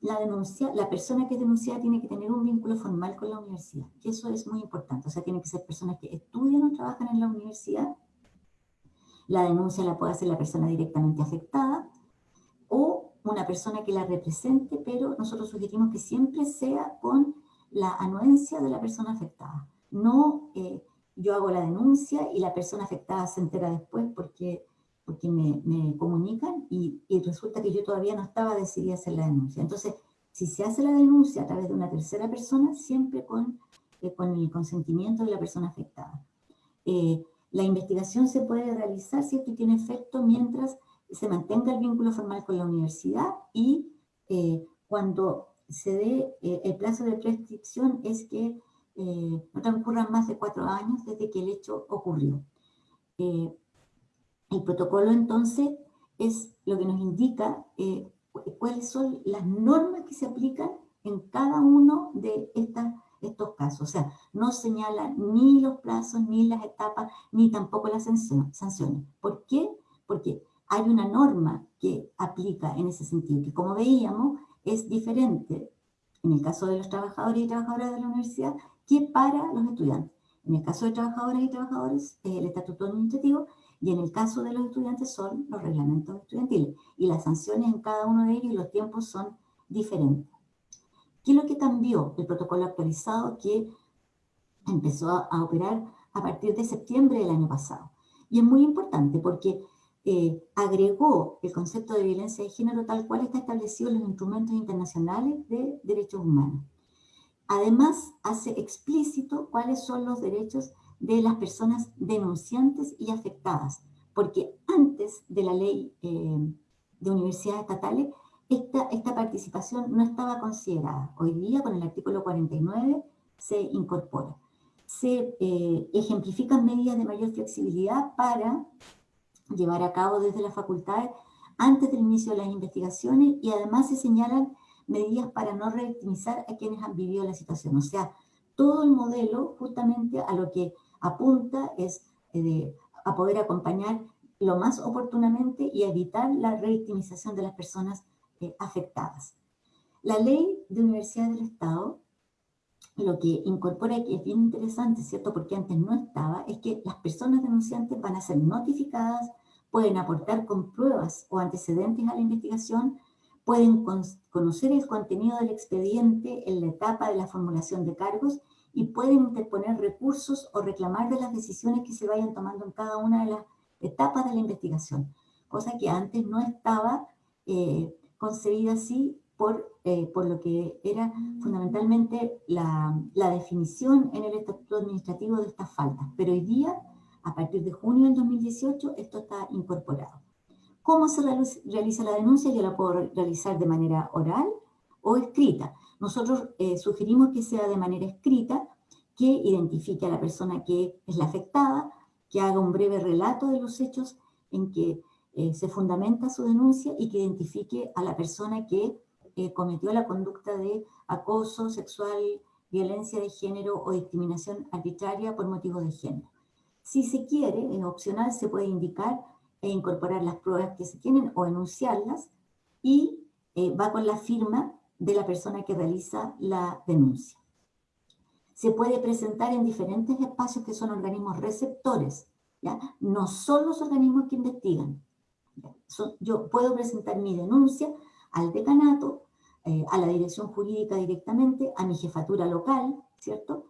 B: la, denuncia, la persona que es denunciada tiene que tener un vínculo formal con la universidad, y eso es muy importante. O sea, tienen que ser personas que estudian o trabajan en la universidad. La denuncia la puede hacer la persona directamente afectada o una persona que la represente, pero nosotros sugerimos que siempre sea con la anuencia de la persona afectada. No eh, yo hago la denuncia y la persona afectada se entera después porque porque me, me comunican y, y, resulta que yo todavía no estaba decidida a hacer la denuncia. Entonces, si se hace la denuncia a través de una tercera persona, siempre con, eh, con el consentimiento de la persona afectada. Eh, la investigación se puede realizar, ¿cierto? Y tiene efecto mientras se mantenga el vínculo formal con la universidad y eh, cuando se dé el plazo de prescripción es que no transcurran más de cuatro años desde que el hecho ocurrió. El protocolo entonces es lo que nos indica eh, cuáles son las normas que se aplican en cada uno de estas, estos casos. O sea, no señala ni los plazos, ni las etapas, ni tampoco las sanciones. ¿Por qué? Porque hay una norma que aplica en ese sentido, que como veíamos es diferente en el caso de los trabajadores y trabajadoras de la universidad que para los estudiantes. En el caso de trabajadoras y trabajadores es el estatuto administrativo y en el caso de los estudiantes son los reglamentos estudiantiles. Y las sanciones en cada uno de ellos y los tiempos son diferentes. ¿Qué es lo que cambió? El protocolo actualizado que empezó a, operar a partir de septiembre del año pasado. Y es muy importante porque eh, agregó el concepto de violencia de género tal cual está establecido en los instrumentos internacionales de derechos humanos. Además, hace explícito cuáles son los derechos de las personas denunciantes y afectadas, porque antes de la ley eh, de universidades estatales, esta, esta participación no estaba considerada. Hoy día, con el artículo 49, se incorpora. Se eh, ejemplifican medidas de mayor flexibilidad para llevar a cabo desde las facultades antes del inicio de las investigaciones y además se señalan medidas para no revictimizar a quienes han vivido la situación. O sea, todo el modelo justamente a lo que apunta es eh, a poder acompañar lo más oportunamente y evitar la revictimización de las personas eh, afectadas. La ley de Universidad del Estado lo que incorpora, que es bien interesante, ¿cierto? Porque antes no estaba, es que las personas denunciantes van a ser notificadas, pueden aportar con pruebas o antecedentes a la investigación, pueden conocer el contenido del expediente en la etapa de la formulación de cargos y pueden interponer recursos o reclamar de las decisiones que se vayan tomando en cada una de las etapas de la investigación, cosa que antes no estaba eh, concebida así por, eh, por lo que era fundamentalmente la, la, definición en el estatuto administrativo de estas faltas. Pero hoy día, a partir de junio del 2018, esto está incorporado. ¿Cómo se realiza la denuncia? Yo la puedo realizar de manera oral o escrita. Nosotros eh, sugerimos que sea de manera escrita, que identifique a la persona que es la afectada, que haga un breve relato de los hechos en que eh, se fundamenta su denuncia y que identifique a la persona que eh, cometió la conducta de acoso sexual, violencia de género o discriminación arbitraria por motivos de género. Si se quiere, es opcional, se puede indicar e incorporar las pruebas que se tienen o enunciarlas y eh, va con la firma de la persona que realiza la denuncia. Se puede presentar en diferentes espacios que son organismos receptores, ¿ya? no son los organismos que investigan. Yo puedo presentar mi denuncia al decanato, eh, a la dirección jurídica directamente, a mi jefatura local, ¿cierto?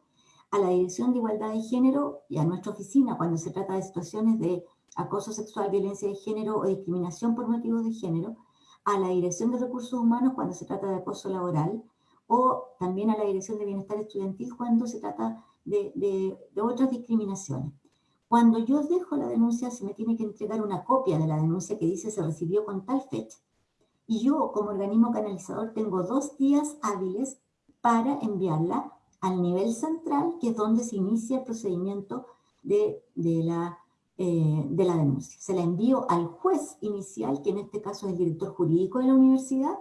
B: A la dirección de igualdad de género y a nuestra oficina cuando se trata de situaciones de acoso sexual, violencia de género o discriminación por motivos de género, a la Dirección de Recursos Humanos cuando se trata de acoso laboral, o también a la Dirección de Bienestar Estudiantil cuando se trata de, de, otras discriminaciones. Cuando yo dejo la denuncia, se me tiene que entregar una copia de la denuncia que dice se recibió con tal fecha. Y yo, como organismo canalizador, tengo dos días hábiles para enviarla al nivel central, que es donde se inicia el procedimiento de, de la eh, de la denuncia. Se la envío al juez inicial, que en este caso es el director jurídico de la universidad,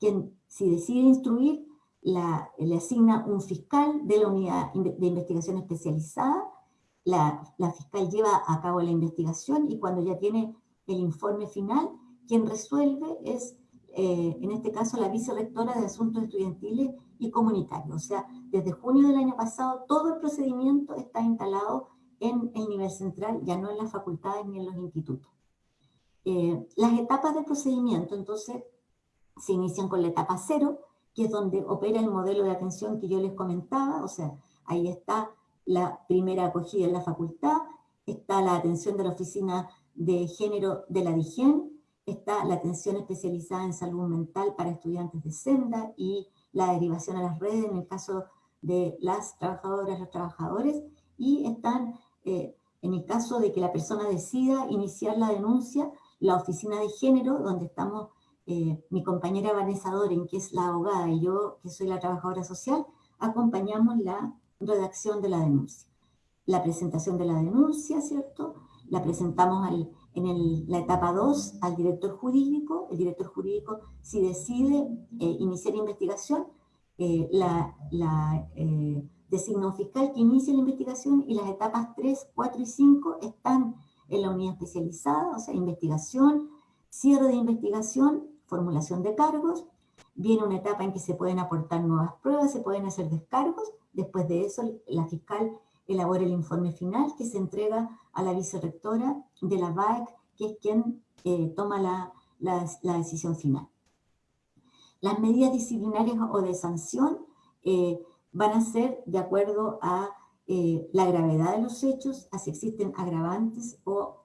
B: quien si decide instruir, la, le asigna un fiscal de la unidad de investigación especializada, la, fiscal lleva a cabo la investigación y cuando ya tiene el informe final, quien resuelve es, eh, en este caso, la vicerrectora de Asuntos Estudiantiles y Comunitarios. O sea, desde junio del año pasado, todo el procedimiento está instalado en el nivel central, ya no en las facultades ni en los institutos. Eh, las etapas del procedimiento, entonces, se inician con la etapa cero, que es donde opera el modelo de atención que yo les comentaba, o sea, ahí está la primera acogida en la facultad, está la atención de la oficina de género de la DIGEN, está la atención especializada en salud mental para estudiantes de senda y la derivación a las redes en el caso de las trabajadoras, los trabajadores, y están eh, en el caso de que la persona decida iniciar la denuncia, la oficina de género, donde estamos eh, mi compañera Vanessa Doren, que es la abogada, y yo, que soy la trabajadora social, acompañamos la redacción de la denuncia. La presentación de la denuncia, ¿cierto? La presentamos en la etapa 2 al director jurídico. El director jurídico, si decide eh, iniciar investigación, la, la designa un fiscal que inicia la investigación y las etapas 3, 4 y 5 están en la unidad especializada, o sea, investigación, cierre de investigación, formulación de cargos, viene una etapa en que se pueden aportar nuevas pruebas, se pueden hacer descargos, después de eso la fiscal elabora el informe final que se entrega a la vicerrectora de la BAEC, que es quien eh, toma la, la, decisión final. Las medidas disciplinarias o de sanción eh, van a ser de acuerdo a eh, la gravedad de los hechos, a si existen agravantes o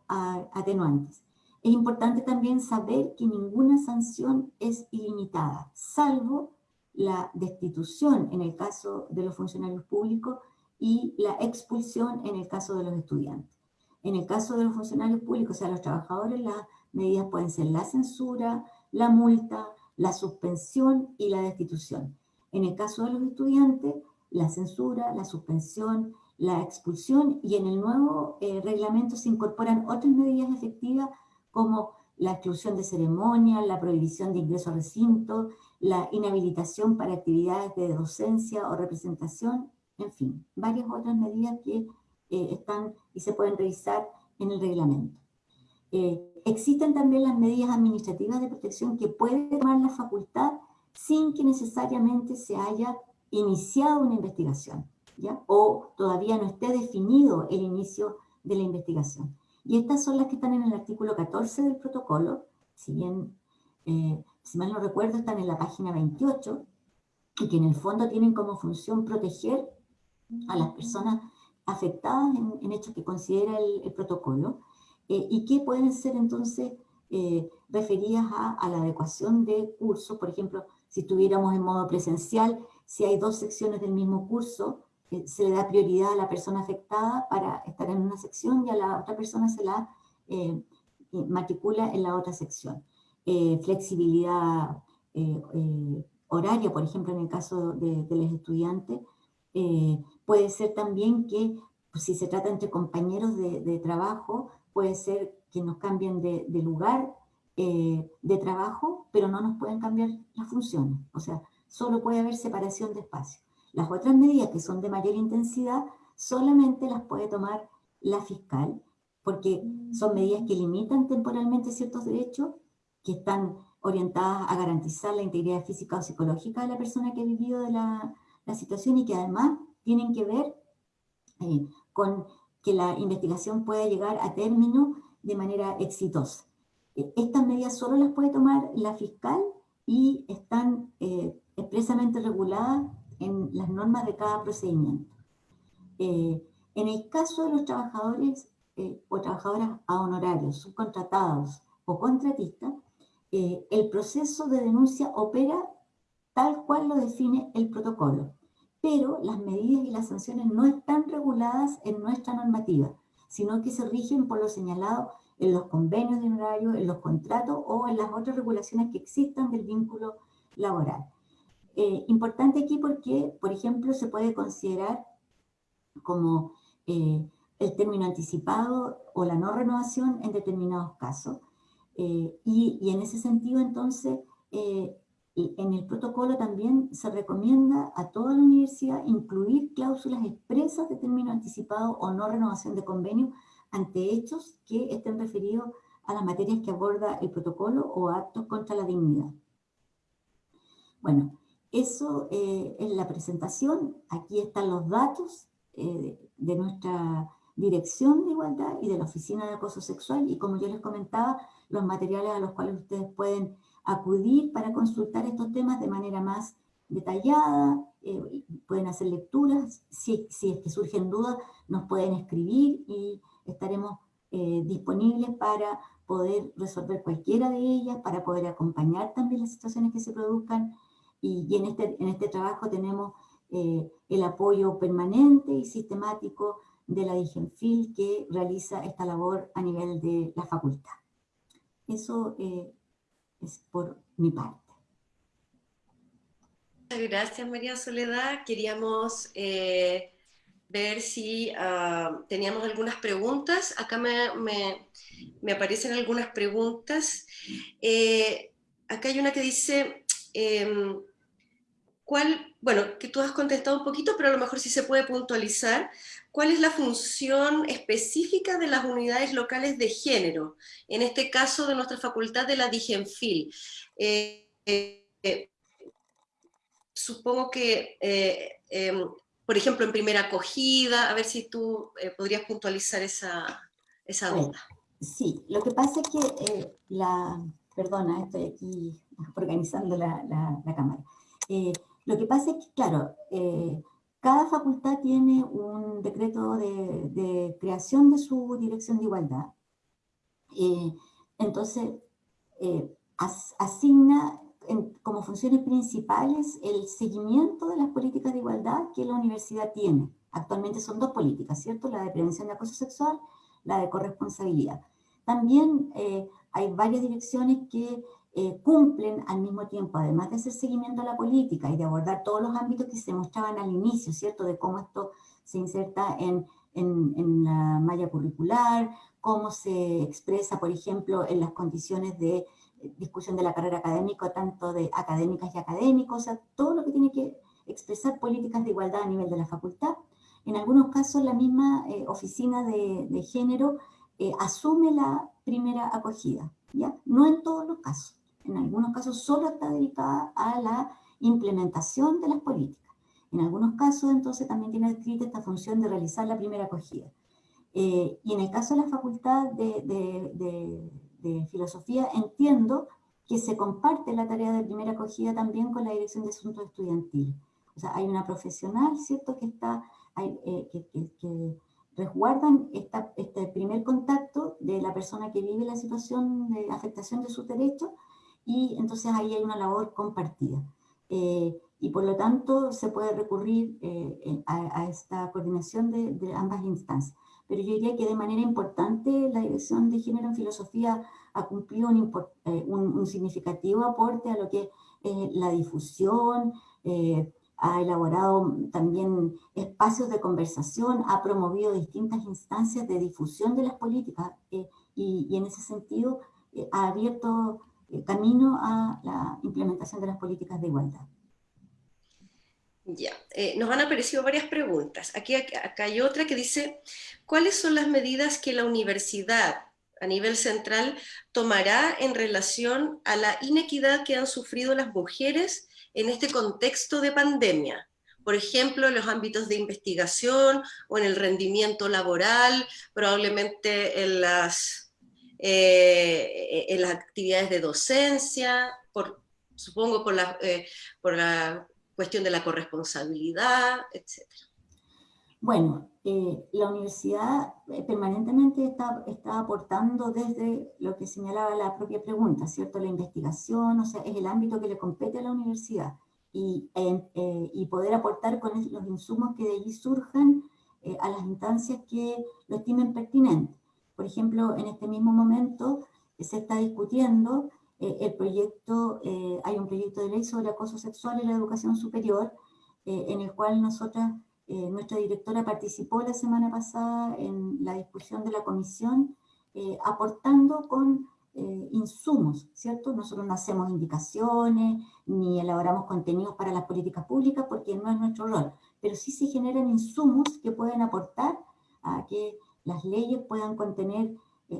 B: atenuantes. Es importante también saber que ninguna sanción es ilimitada, salvo la destitución en el caso de los funcionarios públicos y la expulsión en el caso de los estudiantes. En el caso de los funcionarios públicos, o sea, los trabajadores, las medidas pueden ser la censura, la multa, la suspensión y la destitución. En el caso de los estudiantes, la censura, la suspensión, la expulsión y en el nuevo eh, reglamento se incorporan otras medidas efectivas como la exclusión de ceremonia, la prohibición de ingreso a recinto, la inhabilitación para actividades de docencia o representación, en fin, varias otras medidas que eh, están y se pueden revisar en el reglamento. Eh, existen también las medidas administrativas de protección que puede tomar la facultad sin que necesariamente se haya iniciado una investigación, ¿ya? o todavía no esté definido el inicio de la investigación. Y estas son las que están en el artículo 14 del protocolo, si bien, eh, si mal no recuerdo, están en la página 28, y que en el fondo tienen como función proteger a las personas afectadas en, hechos que considera el, protocolo, eh, y que pueden ser entonces eh, referidas a, la adecuación de cursos, por ejemplo, si estuviéramos en modo presencial, si hay dos secciones del mismo curso, eh, se le da prioridad a la persona afectada para estar en una sección y a la otra persona se la matricula en la otra sección. Flexibilidad horaria, por ejemplo, en el caso de, los estudiantes, puede ser también que pues, si se trata entre compañeros de trabajo, puede ser que nos cambien de, lugar eh, de trabajo, pero no nos pueden cambiar las funciones. O sea, solo puede haber separación de espacio. Las otras medidas que son de mayor intensidad solamente las puede tomar la fiscal, porque son medidas que limitan temporalmente ciertos derechos, que están orientadas a garantizar la integridad física o psicológica de la persona que ha vivido de la, situación y que además tienen que ver eh, con que la investigación pueda llegar a término de manera exitosa. E, estas medidas solo las puede tomar la fiscal y están eh, expresamente reguladas en las normas de cada procedimiento. Eh, en el caso de los trabajadores eh, o trabajadoras a honorarios, subcontratados o contratistas, el proceso de denuncia opera tal cual lo define el protocolo, pero las medidas y las sanciones no están reguladas en nuestra normativa sino que se rigen por lo señalado en los convenios de horario, en los contratos o en las otras regulaciones que existan del vínculo laboral. Eh, importante aquí porque, por ejemplo, se puede considerar como eh, el término anticipado o la no renovación en determinados casos. Eh, y, en ese sentido, entonces, en el protocolo también se recomienda a toda la universidad incluir cláusulas expresas de término anticipado o no renovación de convenio ante hechos que estén referidos a las materias que aborda el protocolo o actos contra la dignidad. Bueno, eso eh, es la presentación. Aquí están los datos eh, de nuestra dirección de igualdad y de la oficina de acoso sexual y como yo les comentaba, los materiales a los cuales ustedes pueden acudir para consultar estos temas de manera más detallada, eh, pueden hacer lecturas, si, si, es que surgen dudas nos pueden escribir y estaremos eh, disponibles para poder resolver cualquiera de ellas, para poder acompañar también las situaciones que se produzcan y, en, este, en este trabajo tenemos eh, el apoyo permanente y sistemático de la DIGENFIL que realiza esta labor a nivel de la facultad. Eso es por mi parte.
A: Muchas gracias, María Soledad. Queríamos eh, ver si ah, teníamos algunas preguntas. Acá me, me, aparecen algunas preguntas. Eh, acá hay una que dice, em, ¿cuál, bueno, que tú has contestado un poquito, pero a lo mejor sí se puede puntualizar. ¿Cuál es la función específica de las unidades locales de género? En este caso de nuestra facultad de la DIGENFIL. Eh, eh, supongo que, eh, por ejemplo, en primera acogida, a ver si tú podrías puntualizar esa, esa duda.
B: Sí, lo que pasa es que la... Perdona, estoy aquí organizando la, la cámara. Lo que pasa es que, claro, cada facultad tiene un decreto de, creación de su dirección de igualdad. Eh, entonces, eh, asigna como funciones principales el seguimiento de las políticas de igualdad que la universidad tiene. Actualmente son dos políticas, ¿cierto? La de prevención de acoso sexual, la de corresponsabilidad. También eh, hay varias direcciones que eh, cumplen al mismo tiempo, además de hacer seguimiento a la política y de abordar todos los ámbitos que se mostraban al inicio, ¿cierto? De cómo esto se inserta en, en, en la malla curricular, cómo se expresa, por ejemplo, en las condiciones de discusión de la carrera académica, tanto de académicas y académicos, o sea, todo lo que tiene que expresar políticas de igualdad a nivel de la facultad. En algunos casos la misma eh, oficina de, de género eh, asume la primera acogida, ¿ya? No en todos los casos en algunos casos solo está dedicada a la implementación de las políticas. En algunos casos, entonces, también tiene escrita esta función de realizar la primera acogida. Eh, y en el caso de la Facultad de, Filosofía, entiendo que se comparte la tarea de primera acogida también con la Dirección de Asuntos Estudiantiles. O sea, hay una profesional, ¿cierto?, que está, eh, que, resguardan este primer contacto de la persona que vive la situación de afectación de sus derechos y entonces ahí hay una labor compartida. Eh, y por lo tanto se puede recurrir eh, a, esta coordinación de, ambas instancias. Pero yo diría que de manera importante la Dirección de Género en Filosofía ha cumplido un, eh, significativo aporte a lo que es la difusión, ha elaborado también espacios de conversación, ha promovido distintas instancias de difusión de las políticas y, y, en ese sentido ha abierto camino a la implementación de las políticas de igualdad.
A: Ya, eh, nos han aparecido varias preguntas. Aquí hay otra que dice, ¿cuáles son las medidas que la universidad a nivel central tomará en relación a la inequidad que han sufrido las mujeres en este contexto de pandemia? Por ejemplo, en los ámbitos de investigación o en el rendimiento laboral, probablemente en las, eh, en las actividades de docencia, por, supongo por la, eh, por la cuestión de la corresponsabilidad, etc.
B: Bueno, eh, la universidad eh, permanentemente está, está, aportando desde lo que señalaba la propia pregunta, ¿cierto? La investigación, o sea, es el ámbito que le compete a la universidad y, eh, y poder aportar con los insumos que de allí surjan a las instancias que lo estimen pertinente. Por ejemplo, en este mismo momento se está discutiendo eh, el proyecto, eh, hay un proyecto de ley sobre acoso sexual en la educación superior, eh, en el cual nosotras, nuestra directora participó la semana pasada en la discusión de la comisión, aportando con insumos, ¿cierto? Nosotros no hacemos indicaciones, ni elaboramos contenidos para las políticas públicas, porque no es nuestro rol, pero sí se generan insumos que pueden aportar a que las leyes puedan contener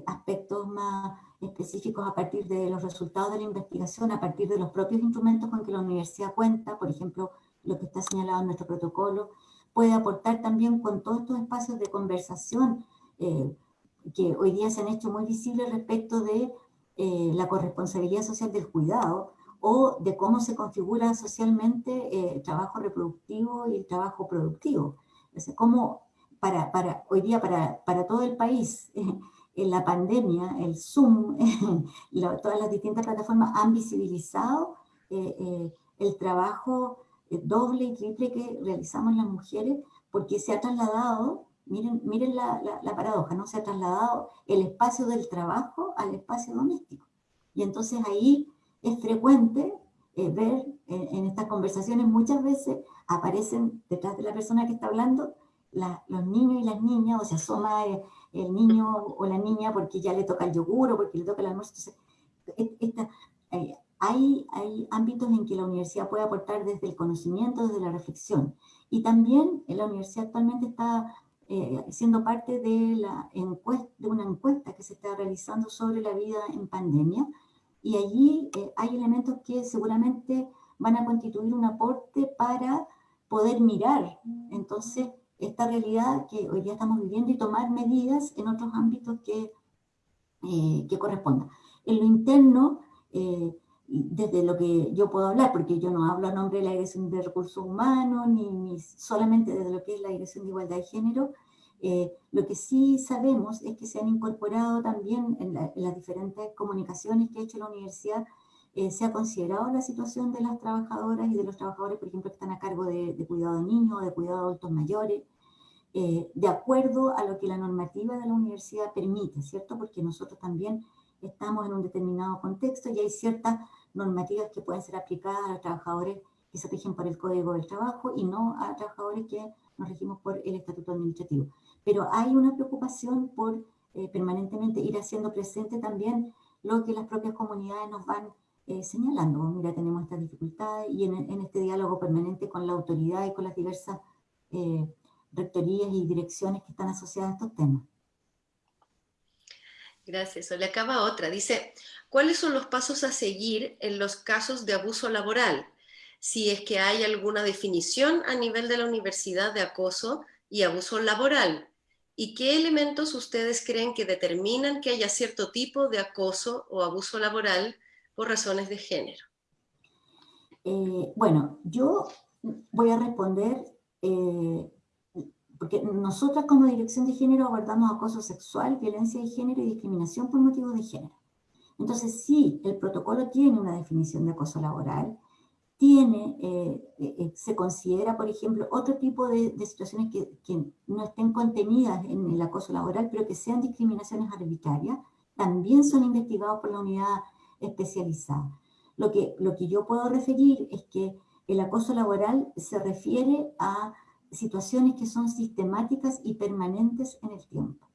B: aspectos más específicos a partir de los resultados de la investigación, a partir de los propios instrumentos con que la universidad cuenta, por ejemplo, lo que está señalado en nuestro protocolo, puede aportar también con todos estos espacios de conversación eh, que hoy día se han hecho muy visibles respecto de eh, la corresponsabilidad social del cuidado o de cómo se configura socialmente eh, el trabajo reproductivo y el trabajo productivo. O sea, cómo para, para, hoy día para, para todo el país en la pandemia, el Zoom, todas las distintas plataformas han visibilizado eh, eh, el trabajo eh, doble y triple que realizamos las mujeres, porque se ha trasladado, miren, miren la, la, paradoja, ¿no? Se ha trasladado el espacio del trabajo al espacio doméstico. Y entonces ahí es frecuente ver en estas conversaciones, muchas veces aparecen detrás de la persona que está hablando los niños y las niñas, o se asoma el niño o la niña porque ya le toca el yogur o porque le toca el almuerzo. Entonces, eh, hay, hay ámbitos en que la universidad puede aportar desde el conocimiento, desde la reflexión. Y también la universidad actualmente está eh, siendo parte de, la encuesta, de una encuesta que se está realizando sobre la vida en pandemia. Y allí eh, hay elementos que seguramente van a constituir un aporte para poder mirar. Entonces, esta realidad que hoy día estamos viviendo y tomar medidas en otros ámbitos que, eh, que correspondan. En lo interno, eh, desde lo que yo puedo hablar, porque yo no hablo a nombre de la Dirección de Recursos Humanos, ni, solamente desde lo que es la Dirección de Igualdad de Género, eh, lo que sí sabemos es que se han incorporado también en, las diferentes comunicaciones que ha hecho la universidad, se ha considerado la situación de las trabajadoras y de los trabajadores, por ejemplo, que están a cargo de, de cuidado de niños, de cuidado de adultos mayores, eh, de acuerdo a lo que la normativa de la universidad permite, ¿cierto? Porque nosotros también estamos en un determinado contexto y hay ciertas normativas que pueden ser aplicadas a los trabajadores que se rigen por el Código del Trabajo y no a trabajadores que nos regimos por el Estatuto Administrativo. Pero hay una preocupación por eh, permanentemente ir haciendo presente también lo que las propias comunidades nos van eh, señalando. Mira, tenemos estas dificultades y en, en, este diálogo permanente con la autoridad y con las diversas rectorías y direcciones que están asociadas a estos temas.
A: Gracias. Le acaba otra. Dice, ¿cuáles son los pasos a seguir en los casos de abuso laboral? Si es que hay alguna definición a nivel de la universidad de acoso y abuso laboral. ¿Y qué elementos ustedes creen que determinan que haya cierto tipo de acoso o abuso laboral por razones de género?
B: Eh, bueno, yo voy a responder eh, porque nosotras como Dirección de Género abordamos acoso sexual, violencia de género y discriminación por motivos de género. Entonces, sí, el protocolo tiene una definición de acoso laboral, tiene, eh, eh, se considera, por ejemplo, otro tipo de, situaciones que, que, no estén contenidas en el acoso laboral, pero que sean discriminaciones arbitrarias, también son investigados por la unidad especializada. Lo que, lo que yo puedo referir es que el acoso laboral se refiere a situaciones que son sistemáticas y permanentes en el tiempo.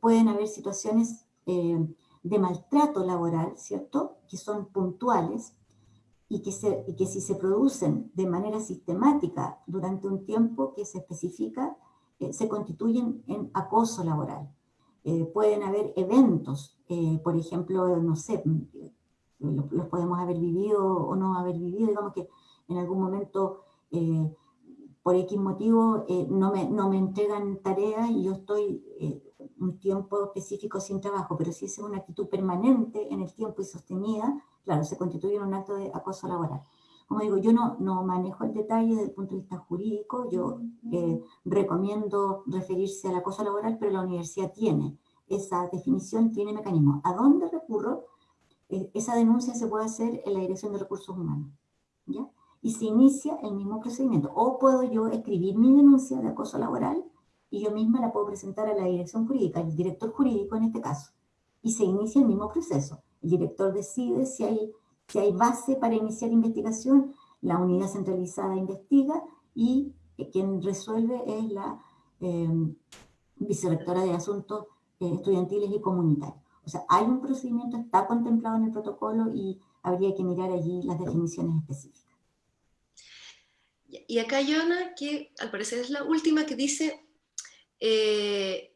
B: pueden haber situaciones de maltrato laboral, ¿cierto?, que son puntuales, y que si se producen de manera sistemática durante un tiempo que se especifica, eh, se constituyen en acoso laboral. Eh, pueden haber eventos, eh, por ejemplo, no sé, los podemos haber vivido o no haber vivido, digamos que en algún momento, por X motivo, no, me, no me entregan tareas y yo estoy un tiempo específico sin trabajo, pero si es una actitud permanente en el tiempo y sostenida, claro, se constituye en un acto de acoso laboral. Como digo, yo no, no manejo el detalle desde el punto de vista jurídico, yo eh, recomiendo referirse al acoso laboral, pero la universidad tiene esa definición, tiene mecanismos. ¿A dónde recurro? Eh, esa denuncia se puede hacer en la Dirección de Recursos Humanos, ¿ya? Y se inicia el mismo procedimiento. O puedo yo escribir mi denuncia de acoso laboral y yo misma la puedo presentar a la dirección jurídica, el director jurídico en este caso, y se inicia el mismo proceso. El director decide si hay, si hay base para iniciar investigación, la unidad centralizada investiga y eh, quien resuelve es la em, vicerectora de Asuntos eh, Estudiantiles y Comunitarios. O sea, hay un procedimiento, está contemplado en el protocolo y habría que mirar allí las definiciones específicas.
A: Y acá hay que al parecer es la última que dice, eh,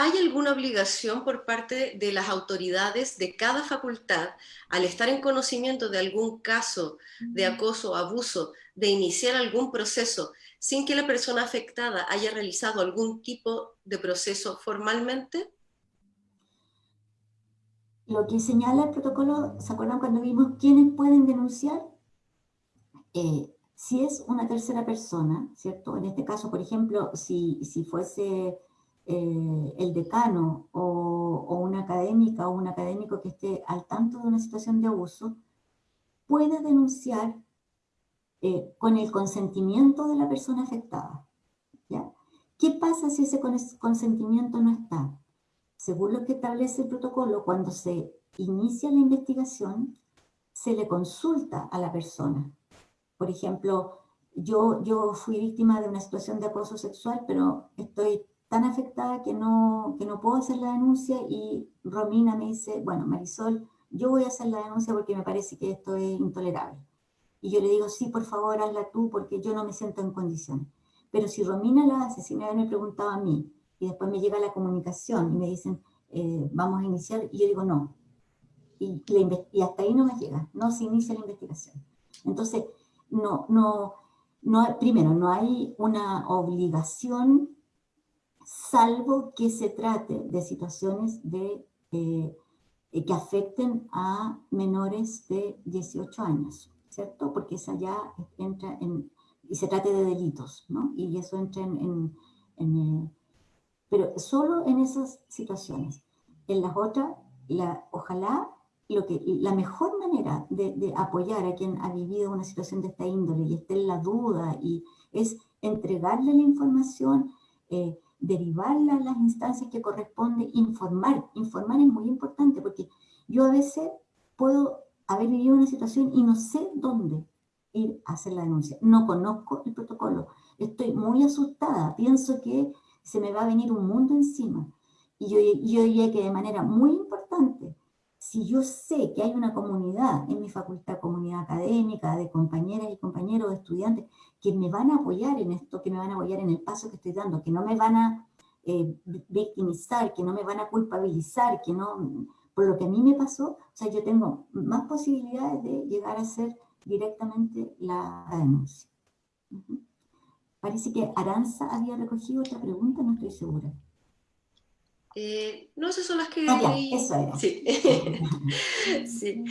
A: ¿Hay alguna obligación por parte de las autoridades de cada facultad, al estar en conocimiento de algún caso de acoso o abuso, de iniciar algún proceso sin que la persona afectada haya realizado algún tipo de proceso formalmente?
B: Lo que señala el protocolo, ¿se acuerdan cuando vimos quiénes pueden denunciar? Eh, si es una tercera persona, ¿cierto? En este caso, por ejemplo, si, si fuese eh, el decano o, una académica o un académico que esté al tanto de una situación de abuso, puede denunciar eh, con el consentimiento de la persona afectada. ¿ya? ¿Qué pasa si ese consentimiento no está? Según lo que establece el protocolo, cuando se inicia la investigación, se le consulta a la persona. Por ejemplo, yo, yo fui víctima de una situación de acoso sexual, pero estoy tan afectada que no, que no puedo hacer la denuncia y Romina me dice, bueno, Marisol, yo voy a hacer la denuncia porque me parece que esto es intolerable. Y yo le digo, sí, por favor, hazla tú porque yo no me siento en condiciones. Pero si Romina la hace, si me me preguntado a mí, y después me llega la comunicación y me dicen, eh, vamos a iniciar, y yo digo, no. Y, y, hasta ahí no me llega, no se inicia la investigación. Entonces, no, no, no, primero, no hay una obligación salvo que se trate de situaciones de, eh, eh, que afecten a menores de 18 años, ¿cierto? Porque esa ya entra en, y se trate de delitos, ¿no? Y eso entra en, eh, pero solo en esas situaciones. En las otras, la, ojalá lo que, la mejor manera de, apoyar a quien ha vivido una situación de esta índole y esté en la duda y es entregarle la información, eh, derivarla a las instancias que corresponde, informar. Informar es muy importante porque yo a veces puedo haber vivido una situación y no sé dónde ir a hacer la denuncia. No conozco el protocolo. Estoy muy asustada. Pienso que se me va a venir un mundo encima. Y yo, yo diría que de manera muy importante si yo sé que hay una comunidad en mi facultad, comunidad académica, de compañeras y compañeros, de estudiantes, que me van a apoyar en esto, que me van a apoyar en el paso que estoy dando, que no me van a eh, victimizar, que no me van a culpabilizar, que no, por lo que a mí me pasó, o sea, yo tengo más posibilidades de llegar a hacer directamente la denuncia. Parece que Aranza había recogido otra pregunta, no estoy segura.
A: Eh, no, esas son las que...
B: Ah, eso era.
A: Sí. sí.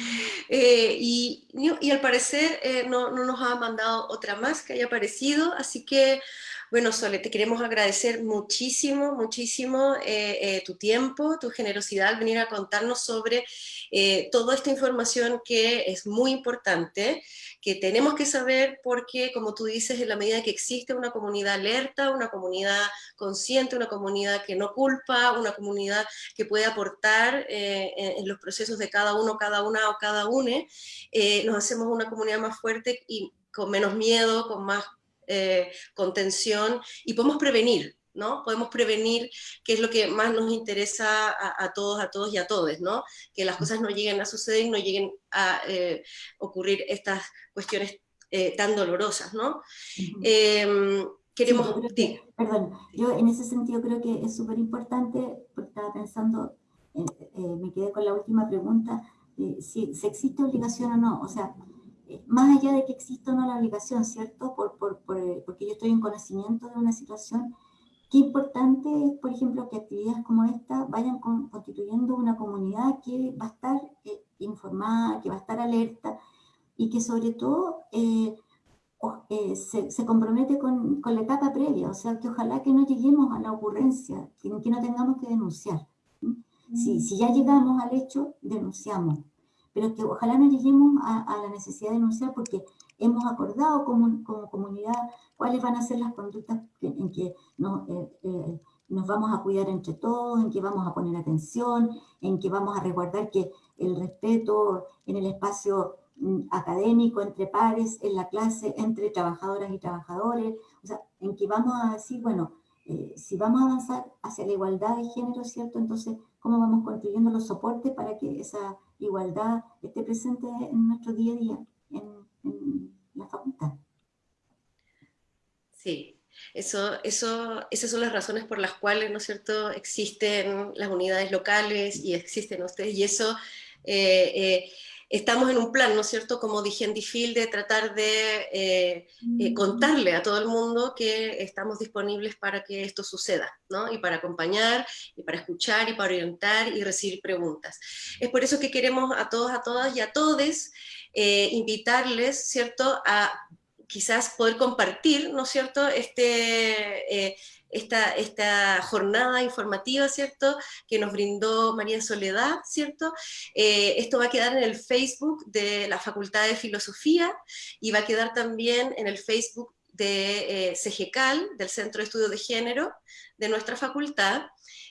A: Eh, y, y, al parecer eh, no, no, nos ha mandado otra más que haya aparecido, así que Bueno, Sole, te queremos agradecer muchísimo, muchísimo eh, eh, tu tiempo, tu generosidad al venir a contarnos sobre eh, toda esta información que es muy importante, que tenemos que saber porque, como tú dices, en la medida que existe una comunidad alerta, una comunidad consciente, una comunidad que no culpa, una comunidad que puede aportar en, los procesos de cada uno, cada una o cada une, nos hacemos una comunidad más fuerte y con menos miedo, con más eh, contención y podemos prevenir, ¿no? Podemos prevenir, que es lo que más nos interesa a, todos, a todos y a todos, ¿no? Que las cosas no lleguen a suceder y no lleguen a eh, ocurrir estas cuestiones eh, tan dolorosas, ¿no? Em, queremos...
B: perdón, yo en ese sentido creo que es súper importante, porque estaba pensando, me quedé con la última pregunta, si, si existe obligación o no, o sea, más allá de que exista o no la obligación, ¿cierto? Por, por, por, eh, porque yo estoy en conocimiento de una situación, qué importante es, por ejemplo, que actividades como esta vayan constituyendo una comunidad que va a estar eh, informada, que va a estar alerta y que sobre todo eh, se, se, compromete con, con, la etapa previa, o sea, que ojalá que no lleguemos a la ocurrencia, que, que no tengamos que denunciar. Si, mm. si ya llegamos al hecho, denunciamos pero que ojalá no lleguemos a, la necesidad de denunciar porque hemos acordado como, como, comunidad cuáles van a ser las conductas en que nos, eh, eh, nos vamos a cuidar entre todos, en que vamos a poner atención, en que vamos a resguardar que el respeto en el espacio mm, académico, entre pares, en la clase, entre trabajadoras y trabajadores, o sea, en que vamos a decir, bueno, eh, si vamos a avanzar hacia la igualdad de género, ¿cierto? Entonces, ¿cómo vamos construyendo los soportes para que esa igualdad esté presente en nuestro día a día, en, la facultad.
A: Sí, eso, eso, esas son las razones por las cuales, ¿no es cierto?, existen las unidades locales y existen ustedes, y eso eh, eh, estamos en un plan, ¿no es cierto?, como dije en Difil, de tratar de eh, eh, contarle a todo el mundo que estamos disponibles para que esto suceda, ¿no? Y para acompañar, y para escuchar, y para orientar, y recibir preguntas. Es por eso que queremos a todos, a todas y a todes eh, invitarles, ¿cierto?, a quizás poder compartir, ¿no es cierto?, este esta, esta jornada informativa, ¿cierto?, que nos brindó María Soledad, ¿cierto? Eh, esto va a quedar en el Facebook de la Facultad de Filosofía y va a quedar también en el Facebook de eh, CGCAL, del Centro de Estudios de Género de nuestra facultad,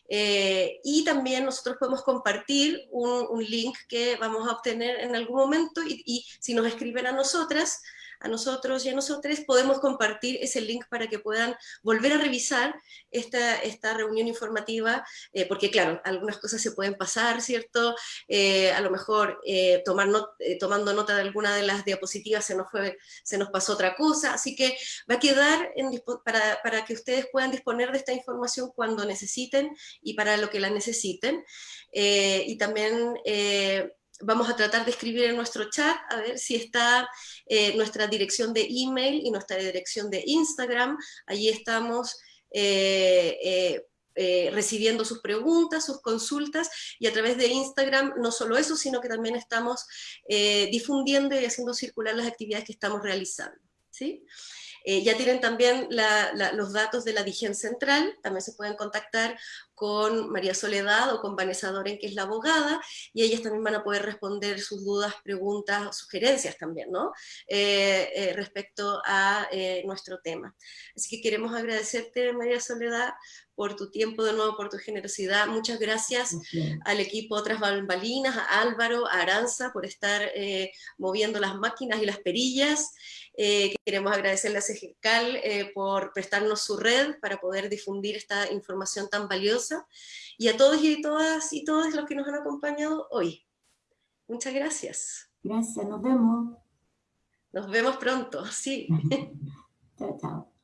A: eh, y también nosotros podemos compartir un, link que vamos a obtener en algún momento y, y si nos escriben a nosotras, a nosotros y a nosotros podemos compartir ese link para que puedan volver a revisar esta, esta reunión informativa, eh, porque claro, algunas cosas se pueden pasar, ¿cierto? Eh, a lo mejor eh, tomar tomando nota de alguna de las diapositivas se nos, fue, se nos pasó otra cosa, así que va a quedar para, para que ustedes puedan disponer de esta información cuando necesiten y para lo que la necesiten. y también vamos a tratar de escribir en nuestro chat, a ver si está eh, nuestra dirección de email y nuestra dirección de Instagram. Allí estamos eh, eh, recibiendo sus preguntas, sus consultas, y a través de Instagram no solo eso, sino que también estamos difundiendo y haciendo circular las actividades que estamos realizando. ¿sí? Ya tienen también los datos de la DIGEN Central, también se pueden contactar con María Soledad o con Vanessa Doren, que es la abogada, y ellas también van a poder responder sus dudas, preguntas, sugerencias también, ¿no? Eh, eh, respecto a nuestro tema. Así que queremos agradecerte, María Soledad, por tu tiempo de nuevo, por tu generosidad. Muchas gracias al equipo Otras Bambalinas, a Álvaro, a Aranza, por estar moviendo las máquinas y las perillas. Eh, queremos agradecerle a eh, por prestarnos su red para poder difundir esta información tan valiosa y a todos y todas y todos los que nos han acompañado hoy. Muchas gracias.
B: Gracias, nos vemos.
A: Nos vemos pronto, sí.
B: chao, chao.